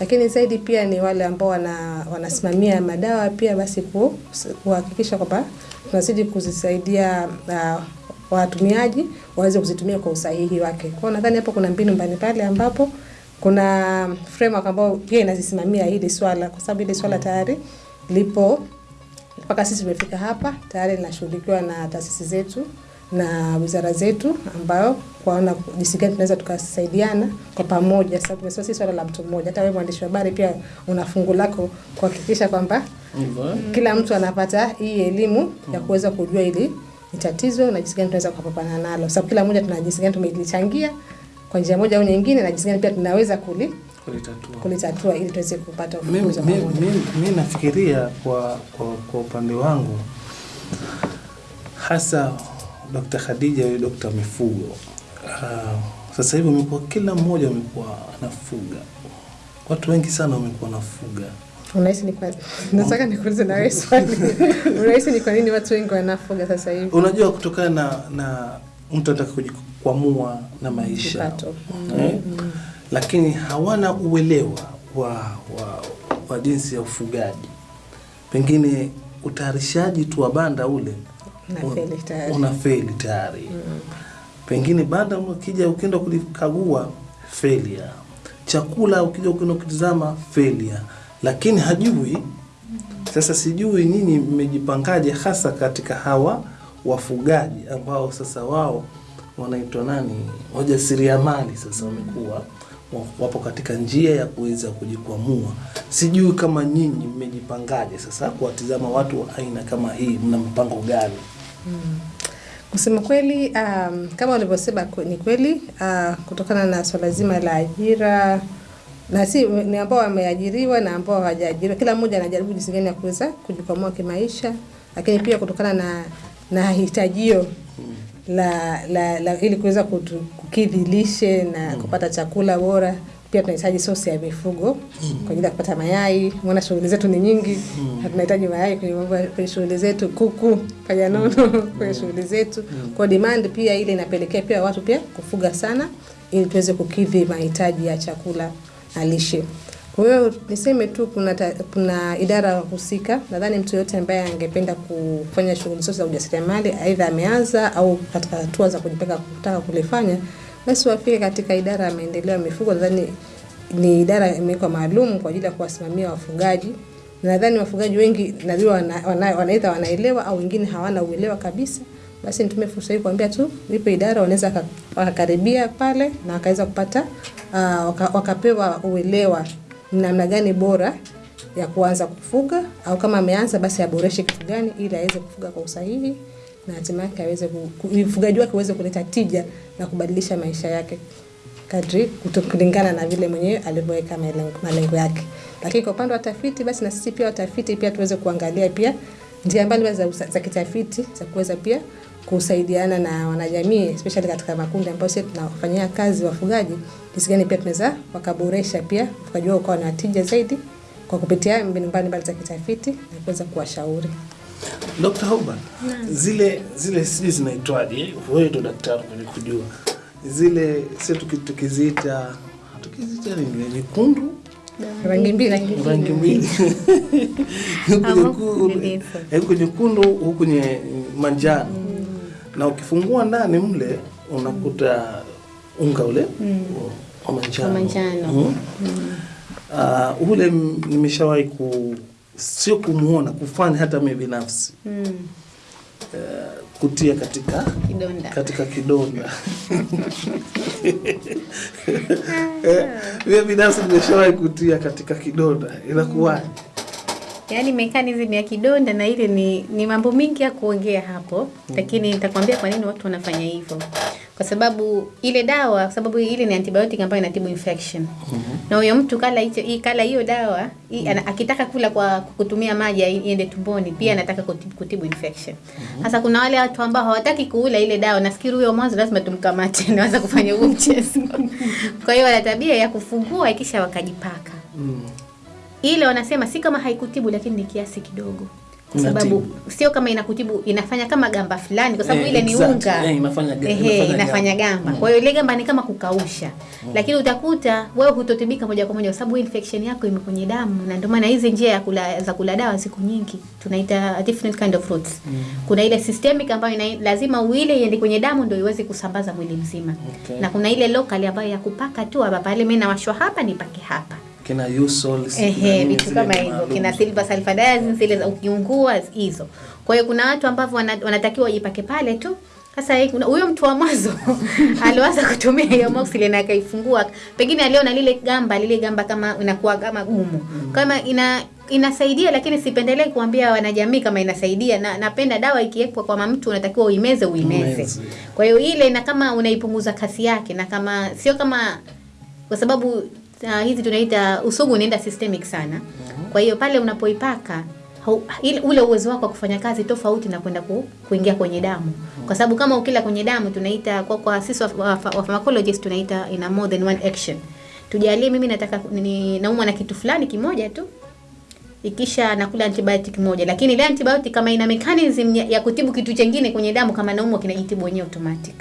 S2: lakini zaidi pia ni wale ambao wana, wanasimamia madawa pia basi ku- kuhakikisha kwamba tunazidi kuzisaidia uh, watumiaji waweze kuzitumia kwa usahihi wake. Kwa nadhani hapo kuna mbinu mbalimbali ambapo kuna framework ambayo pia inazisimamia hili swala, kwa sababu hili swala tayari lipo mpaka sisi tumefika hapa tayari linashughulikiwa na taasisi zetu na wizara zetu, ambayo kwaona jinsi gani tunaweza tukasaidiana kwa pamoja, sababu tumesema si swala la mtu mmoja. Hata wewe mwandishi wa habari pia una fungu lako kuhakikisha kwamba
S1: eh?
S2: kila mtu anapata hii elimu ya kuweza kujua ili ni tatizo na jinsi gani tunaweza kupambana nalo, sababu kila mmoja tuna jinsi gani tumelichangia kwa njia moja au nyingine, na jinsi gani pia tunaweza kuli,
S1: Kulitatua.
S2: kulitatua ili tuweze kupata
S1: Mimi
S2: ufumbuzi
S1: mimi- nafikiria kwa, kwa, kwa upande wangu hasa Dr. Khadija yule dokta Mifugo uh, sasa hivi umekuwa kila mmoja amekuwa anafuga, watu wengi sana wamekuwa nafuga.
S2: Unahisi ni kwa nataka nikuulize na wewe swali. <laughs> Unahisi ni kwa nini watu wengi wanafuga sasa hivi?
S1: Unajua, kutokana na, na mtu anataka kujikwamua na maisha
S2: Kipato.
S1: eh? Lakini hawana uelewa wa, wa, wa jinsi ya ufugaji, pengine utayarishaji tu wa banda ule
S2: Unafeli tayari.
S1: mm. tayari pengine banda ukija ukienda kulikagua failure, chakula ukija ukienda kutizama failure, lakini hajui. Sasa sijui nyinyi mmejipangaje hasa katika hawa wafugaji ambao sasa wao wanaitwa nani, wajasiriamali sasa wamekuwa wa- wapo katika njia ya kuweza kujikwamua. Sijui kama nyinyi mmejipangaje sasa kuwatizama watu wa aina kama hii, mna mpango gani?
S2: Kusema kweli, um, kama ulivyosema ni kweli uh, kutokana na swala zima la ajira na si ni ambao wameajiriwa na ambao hawajaajiriwa, kila mmoja anajaribu jinsi gani ya kuweza kujikwamua kimaisha, lakini pia kutokana na na hitajio la, la, la ili kuweza kukidhi lishe na kupata chakula bora. Pia tunahitaji sosi ya mifugo kwa ajili ya kupata mayai. Maana shughuli zetu ni nyingi, mm. tunahitaji mayai kwenye mambo kwenye shughuli zetu, kuku, pajanono <laughs> kwenye shughuli zetu. Kwa demand pia ile inapelekea pia watu pia kufuga sana, ili tuweze kukidhi mahitaji ya chakula na lishe. Kwa hiyo niseme tu kuna, ta, kuna idara husika. Nadhani mtu yote ambaye angependa kufanya shughuli zote za ujasiriamali, aidha ameanza au katika hatua za kujipanga kutaka kulifanya, basi wafike katika idara ya maendeleo ya mifugo. Nadhani ni idara imewekwa maalum kwa ajili ya kuwasimamia wafugaji. Nadhani wafugaji wengi najua wana, wana, wanaidha wanaelewa au wengine hawana uelewa kabisa. Basi nitumie fursa hii kuambia tu ipo idara wanaweza waka- wakakaribia pale na wakaweza kupata uh, waka, wakapewa uelewa namna gani bora ya kuanza kufuga au kama ameanza basi aboreshe kitu gani ili aweze kufuga kwa usahihi na hatimaye aweze ufugaji wake uweze kuleta tija na kubadilisha maisha yake kadri kulingana na vile mwenyewe alivyoweka malengo yake. Lakini kwa upande wa tafiti, basi na sisi pia watafiti pia tuweze kuangalia pia njia mbalimbali za, za kitafiti za kuweza pia kusaidiana na wanajamii especially katika makundi ambayo sisi tunafanyia kazi wafugaji, jinsi gani pia tunaweza wakaboresha pia tukajua ukawa na tija zaidi kwa kupitia mbinu mbalimbali za kitafiti na kuweza kuwashauri.
S1: Dr. Hoban, zile zile sijui zinaitwaje, wewe ndo daktari mwenye kujua. Zile, sio tuki- tukiziita tukiziita nini, nyekundu?
S2: Rangi mbili.
S1: Rangi mbili. Huku
S3: Ama
S1: nyekundu-
S3: nini?
S1: huku nyekundu huku nye manjano. Na ukifungua ndani mle unakuta unga ule wa manjano
S3: manjano.
S1: Mm. Ah, ule m- nimeshawahi ku sio kumuona kufanya hata mimi binafsi
S3: Mm.
S1: uh, kutia katika
S3: Kidonda.
S1: katika kidonda <laughs> Eh, mimi binafsi nimeshawahi kutia katika kidonda inakuwaje
S3: Yaani mechanism ya kidonda na ile ni, ni mambo mingi ya kuongea hapo lakini nitakwambia kwa nini watu wanafanya hivyo. Kwa sababu ile dawa, kwa sababu ile ni antibiotic ambayo inatibu infection. mm -hmm. Na huyo mtu kala hicho hii kala hiyo dawa, hii, ana, akitaka kula kwa kutumia maji iende tumboni, pia anataka kutibu, kutibu infection. Sasa kuna wale watu ambao hawataki kuula ile dawa, nafikiri huyo mwanzo lazima tumkamate <laughs> naweza kufanya huo mchezo. Kwa hiyo wana tabia ya kufungua kisha wakajipaka
S1: mm.
S3: ile wanasema si kama haikutibu lakini ni kiasi kidogo kwa sababu sio kama inakutibu inafanya kama gamba fulani kwa sababu
S1: Eh,
S3: ile ni
S1: exact.
S3: unga.
S1: Eh, inafanya
S3: eh,
S1: inafanya
S3: inafanya
S1: gamba.
S3: gamba kwa hiyo ile gamba ni kama kukausha. Lakini utakuta wewe hutotibika moja kwa moja kwa sababu infection yako ime kwenye damu. Na ndio maana hizi njia ya kula, za kula dawa ziko nyingi tunaita different kind of routes kuna ile systemic ambayo ina, lazima uile iende kwenye damu ndio iweze kusambaza mwili mzima.
S1: Okay.
S3: na kuna ile local ambayo ya kupaka tu hapa pale mimi nawashwa hapa nipake hapa
S1: kina usol
S3: Ehe, vitu kama hivyo kina silver sulfadiazine zile za ukiungua hizo. Kwa hiyo kuna watu ambao wana, wanatakiwa wajipake pale tu. Sasa huyo mtu wa mwanzo <laughs> alianza kutumia hiyo moxile na akaifungua, pengine aliona lile gamba lile gamba kama inakuwa kama gumu kama ina inasaidia, lakini sipendelee kuambia wanajamii kama inasaidia, na napenda dawa ikiwekwa kwa mtu unatakiwa uimeze uimeze. Kwa hiyo ile na kama unaipunguza kasi yake, na kama sio kama kwa sababu uh, hizi tunaita usugu unaenda systemic sana. Kwa hiyo pale unapoipaka ile- ule uwezo wako wa kufanya kazi tofauti na kwenda ku, kuingia kwenye damu, kwa sababu kama ukila kwenye damu tunaita kwa, kwa sisi wa, pharmacologist tunaita ina more than one action. Tujalie mimi nataka ni, naumwa na kitu fulani kimoja tu ikisha nakula antibiotic moja, lakini ile antibiotic kama ina mechanism ya, ya kutibu kitu chengine kwenye damu, kama naumwa kinajitibu wenyewe automatic.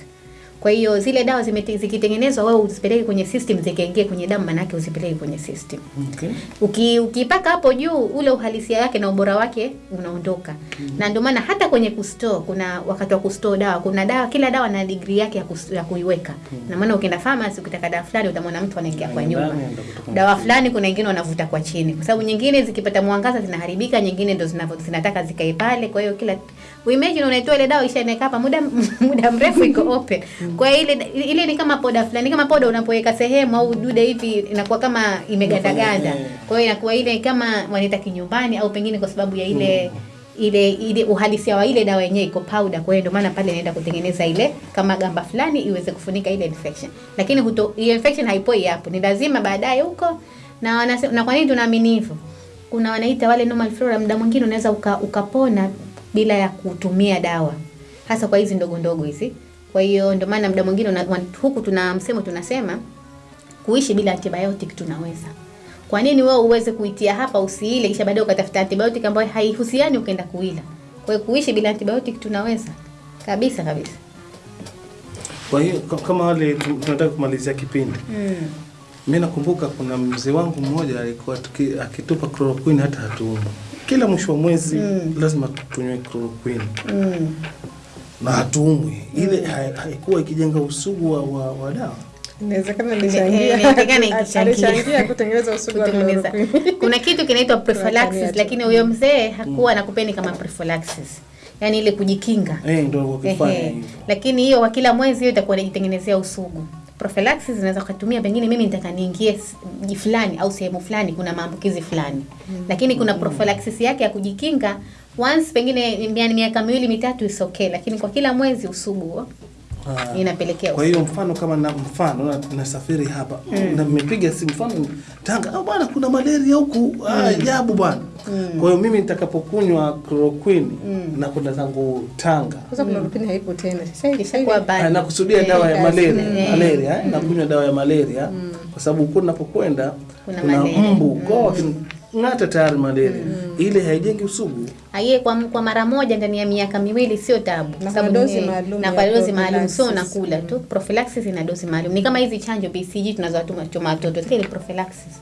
S3: Kwa hiyo zile dawa zikitengenezwa, wewe uzipeleke kwenye system, zikaingie kwenye damu, manake uzipeleke kwenye system.
S1: okay.
S3: Uki, ukipaka hapo juu ule uhalisia wake na ubora wake unaondoka. mm. Na ndio maana hata kwenye kustore kuna wakati wa kustore dawa, kuna dawa kila dawa na degree yake ya, kus, ya kuiweka. mm. Na maana ukienda pharmacy ukitaka dawa fulani utamwona mtu anaingia kwa nyuma. Dawa fulani kuna wengine wanavuta kwa chini. Kwa sababu nyingine zikipata mwangaza zinaharibika, nyingine ndo zinataka zikae pale. Kwa hiyo kila imagine unaitoa ile dawa ishaeneka hapa muda <laughs> muda mrefu iko open. Kwa hiyo ile ile ni kama poda fulani, kama poda unapoweka sehemu au dude hivi inakuwa kama imegandaganda. Kwa hiyo inakuwa ile kama wanaita kinyumbani au pengine kwa sababu ya ile ile ile uhalisia wa ile dawa yenyewe iko powder. Kwa hiyo ndio maana pale inaenda kutengeneza ile kama gamba fulani iweze kufunika ile infection, lakini huto, ile infection haipoi hapo, ni lazima baadaye huko. Na wanasema, na kwa nini tunaamini hivyo? Kuna wanaita wale normal flora, muda mwingine unaweza uka, ukapona bila ya kutumia dawa, hasa kwa hizi ndogo ndogo hizi. Kwa hiyo ndio maana muda mwingine huku tuna msemo tunasema kuishi bila antibiotic tunaweza. Kwa nini wewe uweze kuitia hapa usiile kisha baadaye ukatafuta antibiotic ambayo haihusiani ukaenda kuila? Kwa hiyo kuishi bila antibiotic tunaweza kabisa kabisa.
S1: kwa hiyo kama wale tunataka kumalizia kipindi
S3: Mm.
S1: Mimi nakumbuka kuna mzee wangu mmoja alikuwa akitupa chloroquine hata hatuumwi kila mwisho wa mwezi
S3: Mm.
S1: lazima tunywe chloroquine
S3: Mm.
S1: Na hatuumwi ile haikuwa hai- ikijenga usugu wa, wa, wa dawa.
S2: Inawezekana
S3: Eh, <laughs>
S2: alichangia kutengeneza usugu wa
S3: Kuna kitu kinaitwa <laughs> prophylaxis, lakini huyo mzee hakuwa anakupeni kama prophylaxis, yaani ile kujikinga.
S1: eh,
S3: Lakini hiyo kwa kila mwezi hiyo itakuwa inajitengenezea usugu. Prophylaxis zinaweza kutumia pengine mimi nitaka niingie mji fulani au sehemu fulani kuna maambukizi fulani. Lakini kuna prophylaxis yake ya kujikinga once pengine yani miaka miwili mitatu is okay, lakini kwa kila mwezi usugu
S1: Ah.
S3: inapelekea
S1: Kwa hiyo mfano kama na mfano na- nasafiri hapa na nimepiga simu mfano Tanga, ah bwana kuna malaria huku ah, ajabu bwana. Kwa hiyo mimi nitakapokunywa chloroquine mm. na kwenda zangu Tanga
S2: Sasa chloroquine haipo tena. Sasa hivi
S3: Kishakuwa bad.
S1: Ah, nakusudia
S3: yeah,
S1: dawa ya
S2: eh,
S1: malaria,
S3: eh.
S1: malaria na nakunywa dawa ya malaria mm. kwa sababu huko ninapokwenda
S3: Kuna
S1: kuna
S3: mbu
S1: mbu kwa hiyo ng'ata tayari malaria mm. ile haijengi usugu
S3: Aye, kwa, kwa mara moja ndani ya miaka miwili sio tabu,
S2: Na
S3: Kwa
S2: dozi maalum
S3: na kwa dozi maalum, sio nakula tu. Prophylaxis ina dozi maalum, ni kama hizi chanjo BCG tunazowatuma choma watoto, ile prophylaxis.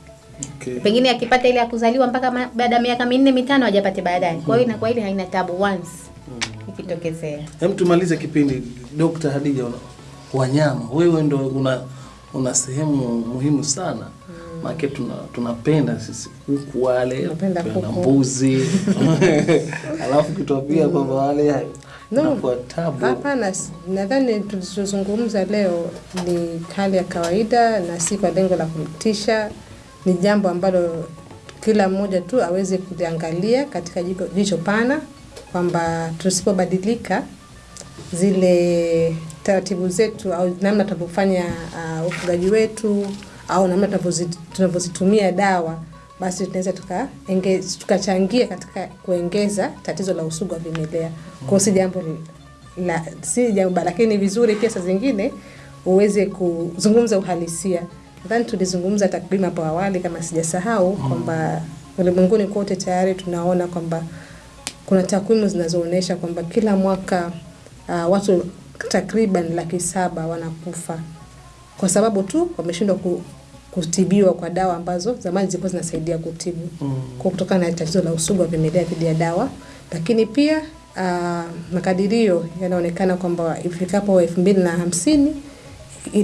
S1: okay.
S3: Pengine akipata ile ya kuzaliwa mpaka baada ya miaka minne mitano hajapate baadaye. Kwa hiyo inakuwa ile haina tabu once mm. ikitokezea.
S1: Hem, tumalize kipindi. Dr. Hadija, wanyama, wewe ndo una una sehemu muhimu sana maana tuna tunapenda sisi kuku wale,
S2: na
S1: mbuzi <laughs> alafu kitwapia kwamba wale
S2: No. Hapana, nadhani tulichozungumza leo ni hali ya kawaida na si kwa lengo la kumtisha. Ni jambo ambalo kila mmoja tu aweze kuliangalia katika jicho pana, kwamba tusipobadilika zile taratibu zetu au namna tunavyofanya uh, ufugaji wetu au namna tunavyozitumia dawa basi tunaweza tukachangia tuka katika kuongeza tatizo la usugu wa vimelea. Kwa hiyo si jambo la si jambo lakini vizuri pia saa zingine uweze kuzungumza uhalisia. Nadhani tulizungumza takriban hapo awali kama sijasahau kwamba ulimwenguni kote tayari tunaona kwamba kuna takwimu zinazoonyesha kwamba kila mwaka uh, watu takriban laki saba wanakufa kwa sababu tu wameshindwa ku, kutibiwa kwa dawa ambazo zamani zilikuwa zinasaidia kutibu
S1: Mm.
S2: kwa kutokana na tatizo la usugu wa vimelea dhidi ya dawa. Lakini pia uh, makadirio yanaonekana kwamba ifikapo elfu mbili na hamsini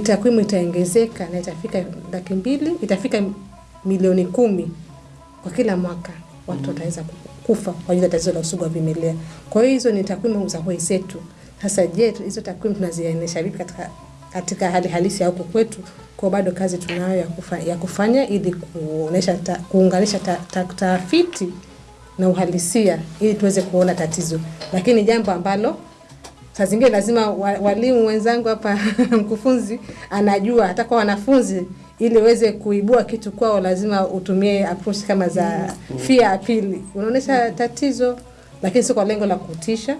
S2: takwimu itaongezeka na itafika laki mbili itafika milioni kumi kwa kila mwaka watu wataweza mm. kufa kwa ajili ya tatizo la usugu wa vimelea. Kwa hiyo hizo ni takwimu za wenzetu. Sasa je, hizo takwimu tunaziainisha vipi katika katika hali halisi ya huku kwetu? Kwa bado kazi tunayo ya, kufanya, ya kufanya ili kuonesha ta, kuunganisha ta, ta, tafiti na uhalisia ili tuweze kuona tatizo, lakini jambo ambalo saa zingine lazima walimu wenzangu hapa <laughs> mkufunzi anajua hata kwa wanafunzi ili uweze kuibua kitu kwao lazima utumie approach kama za fear appeal unaonyesha tatizo lakini sio kwa lengo la kutisha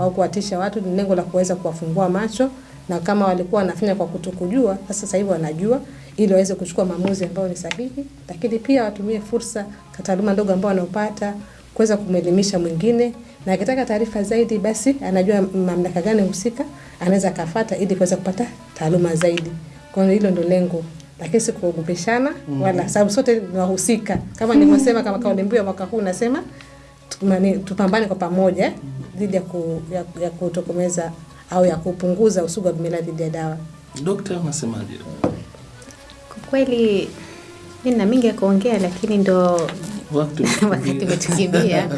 S2: au kuwatisha watu ni lengo la kuweza kuwafungua macho na kama walikuwa wanafanya kwa kutokujua sasa sasa hivi wanajua ili waweze kuchukua maamuzi ambayo ni sahihi. Lakini pia watumie fursa taaluma ndogo ambayo wanaopata kuweza kumwelimisha mwingine. Na akitaka taarifa zaidi basi anajua mamlaka gani husika anaweza akafata ili kuweza kupata taaluma zaidi. Kwa hiyo hilo ndo lengo, lakini si kuogopeshana mm, wala sababu sote ni wahusika. Kama nilivyosema, kama kauli mbiu ya mwaka huu nasema tupambane kwa pamoja dhidi ya, ku, ya, ya kutokomeza au ya kupunguza usugu wa vimelea dhidi ya dawa.
S1: Dokta, unasemaje?
S3: Kwa kweli mimi na mingi ya kuongea, lakini ndo <laughs>
S1: Wakati <laughs>
S3: wakati umetukimbia.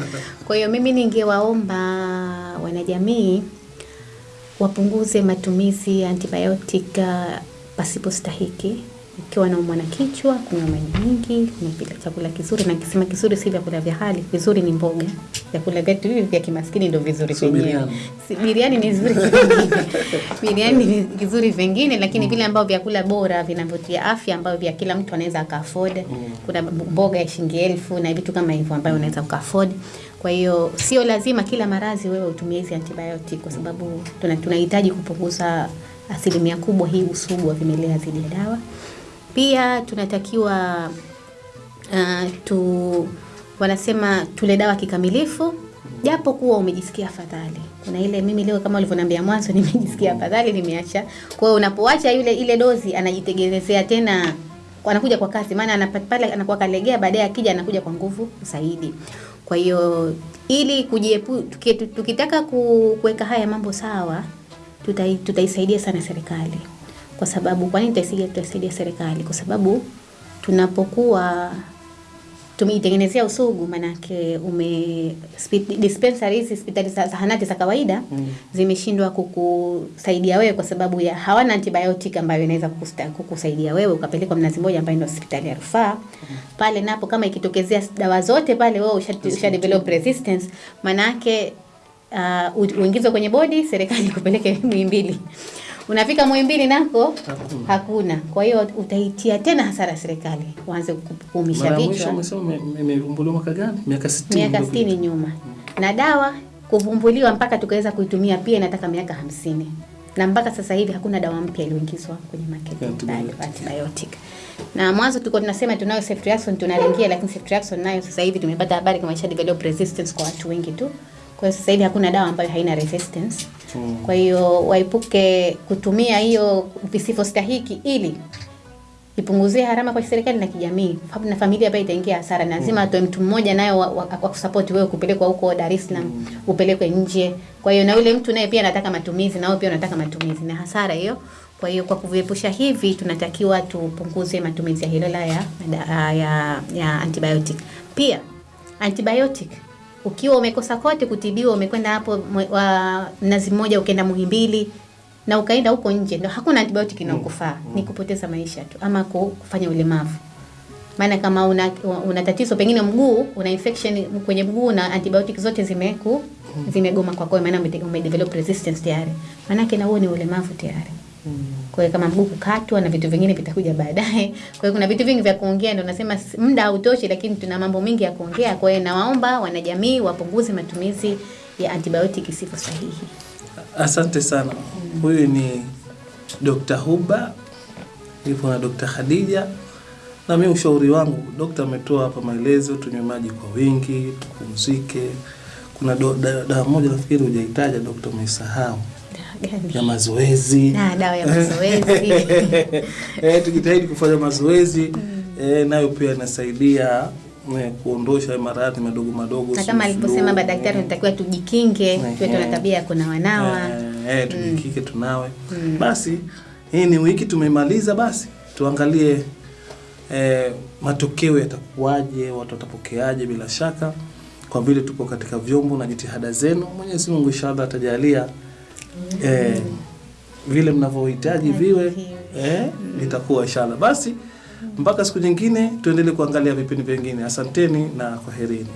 S3: Kwa hiyo mimi ningewaomba wanajamii wapunguze matumizi ya antibiotic uh, pasipo stahiki. Ukiwa naumwa na kichwa, kunywa maji mingi, kunywa chakula kizuri, na kisema kizuri si vyakula vya hali, vizuri ni mboga. Vyakula vyetu hivi vya kimaskini ndio vizuri vyenyewe. Si- Biriani ni vizuri vingine. <laughs> Biriani ni vizuri vingine, lakini vile mm. ambao vyakula bora vinavyotia afya ambavyo vya kila mtu anaweza aka-afford. Kuna mboga ya shilingi elfu na vitu kama hivyo ambayo unaweza uka-afford. Kwa hiyo sio lazima kila maradhi wewe utumie hizi antibiotic kwa sababu tuna- tunahitaji kupunguza asilimia kubwa hii usugu wa vimelea dhidi ya dawa. Pia tunatakiwa uh, tu wanasema tule dawa kikamilifu japo kuwa umejisikia afadhali. Kuna ile mimi leo kama ulivyonambia mwanzo <laughs> nimejisikia afadhali nimeacha. Kwa hiyo unapoacha yule ile dozi anajitegelezea tena anakuja kwa kasi maana anapale pale anakuwa kalegea baadaye akija anakuja kwa nguvu zaidi. Kwa hiyo ili kujiepu tukitaka kuweka haya mambo sawa tutai, tutaisaidia sana serikali. Kwa sababu kwa nini tusije tusaidie serikali? Kwa sababu tunapokuwa tumeitengenezea usugu manake ume dispensary hizi hospitali za zahanati za kawaida
S1: Mm.
S3: zimeshindwa kukusaidia wewe kwa sababu ya hawana antibiotic ambayo inaweza kukusaidia wewe ukapelekwa Mnazi Mmoja ambayo ndio hospitali ya rufaa mm. pale napo kama ikitokezea dawa zote pale wewe usha, usha develop resistance manake uh, uingizwe kwenye bodi serikali kupeleke <laughs> Muhimbili unafika Muhimbili nako
S1: Hakuna.
S3: hakuna kwa hiyo utaitia tena hasara serikali waanze kuumisha vichwa
S1: imevumbuliwa mwaka gani? Miaka 60.
S3: miaka
S1: iliyopita.
S3: sitini nyuma na dawa kuvumbuliwa mpaka tukaweza kuitumia pia inataka miaka hamsini na mpaka sasa hivi hakuna dawa mpya iliyoingizwa kwenye market
S1: Antibiotic.
S3: Na mwanzo tulikuwa tunasema tunayo ceftriaxone tunaringia, lakini ceftriaxone nayo sasa hivi tumepata habari kama isha develop resistance kwa watu wengi tu. Kwa hiyo sasa hivi hakuna dawa ambayo haina resistance.
S1: Mm.
S3: Kwa hiyo waepuke kutumia hiyo visivyostahiki ili ipunguzie harama kwa serikali na kijamii, sababu na familia pia itaingia hasara. Lazima atoe mtu mmoja nayo wa, wa, wa wewe kupelekwa huko Dar es Salaam, upelekwe nje. Kwa hiyo na yule mtu naye pia anataka matumizi, na wewe pia unataka matumizi, na hasara hiyo. Kwa hiyo kwa kuviepusha hivi, tunatakiwa tupunguze matumizi ya hilola ya, ya, ya, ya antibiotic. Pia antibiotic ukiwa umekosa kote kutibiwa, umekwenda hapo wa mnazi mmoja, ukaenda Muhimbili na ukaenda huko nje, ndio hakuna antibiotic inayokufaa, ni kupoteza maisha tu ama ku- kufanya ulemavu. Maana kama una, una tatizo pengine mguu, una infection kwenye mguu na antibiotic zote zimeku zimegoma kwako, maana ume- umedevelop resistance tayari, maanake na huo ni ulemavu tayari. Kwa hiyo kama mguu kukatwa na vitu vingine vitakuja baadaye. Kwa hiyo kuna vitu vingi vya kuongea, ndio nasema muda hautoshi, lakini tuna mambo mengi ya kuongea. Kwa hiyo nawaomba wanajamii wapunguze matumizi ya antibiotic isivyo sahihi.
S1: Asante sana. Huyu ni Dr. Huba, nipo na Dr. Khadija. Na mimi ushauri wangu, dokta ametoa hapa maelezo, tunywe maji kwa wingi, tupumzike. Kuna dawa moja nafikiri hujaitaja dokta, umeisahau? Ya mazoezi.
S3: Na dawa ya mazoezi. <laughs>
S1: eh, tujitahidi kufanya mazoezi eh, nayo pia inasaidia eh, kuondosha maradhi madogo madogo.
S3: na kama
S1: aliposema
S3: madaktari tunatakiwa tujikinge, tuwe tuna tabia ya kunawanawa.
S1: Eh, eh, tujikike tunawe. Basi hii ni wiki tumemaliza, basi tuangalie eh, matokeo yatakuwaje, watu watapokeaje. Bila shaka kwa vile tupo katika vyombo na jitihada zenu, Mwenyezi Mungu inshallah atajalia eh, vile mnavyohitaji viwe eh, litakuwa inshallah. Basi mpaka siku nyingine tuendelee kuangalia vipindi vingine. Asanteni na kwaherini.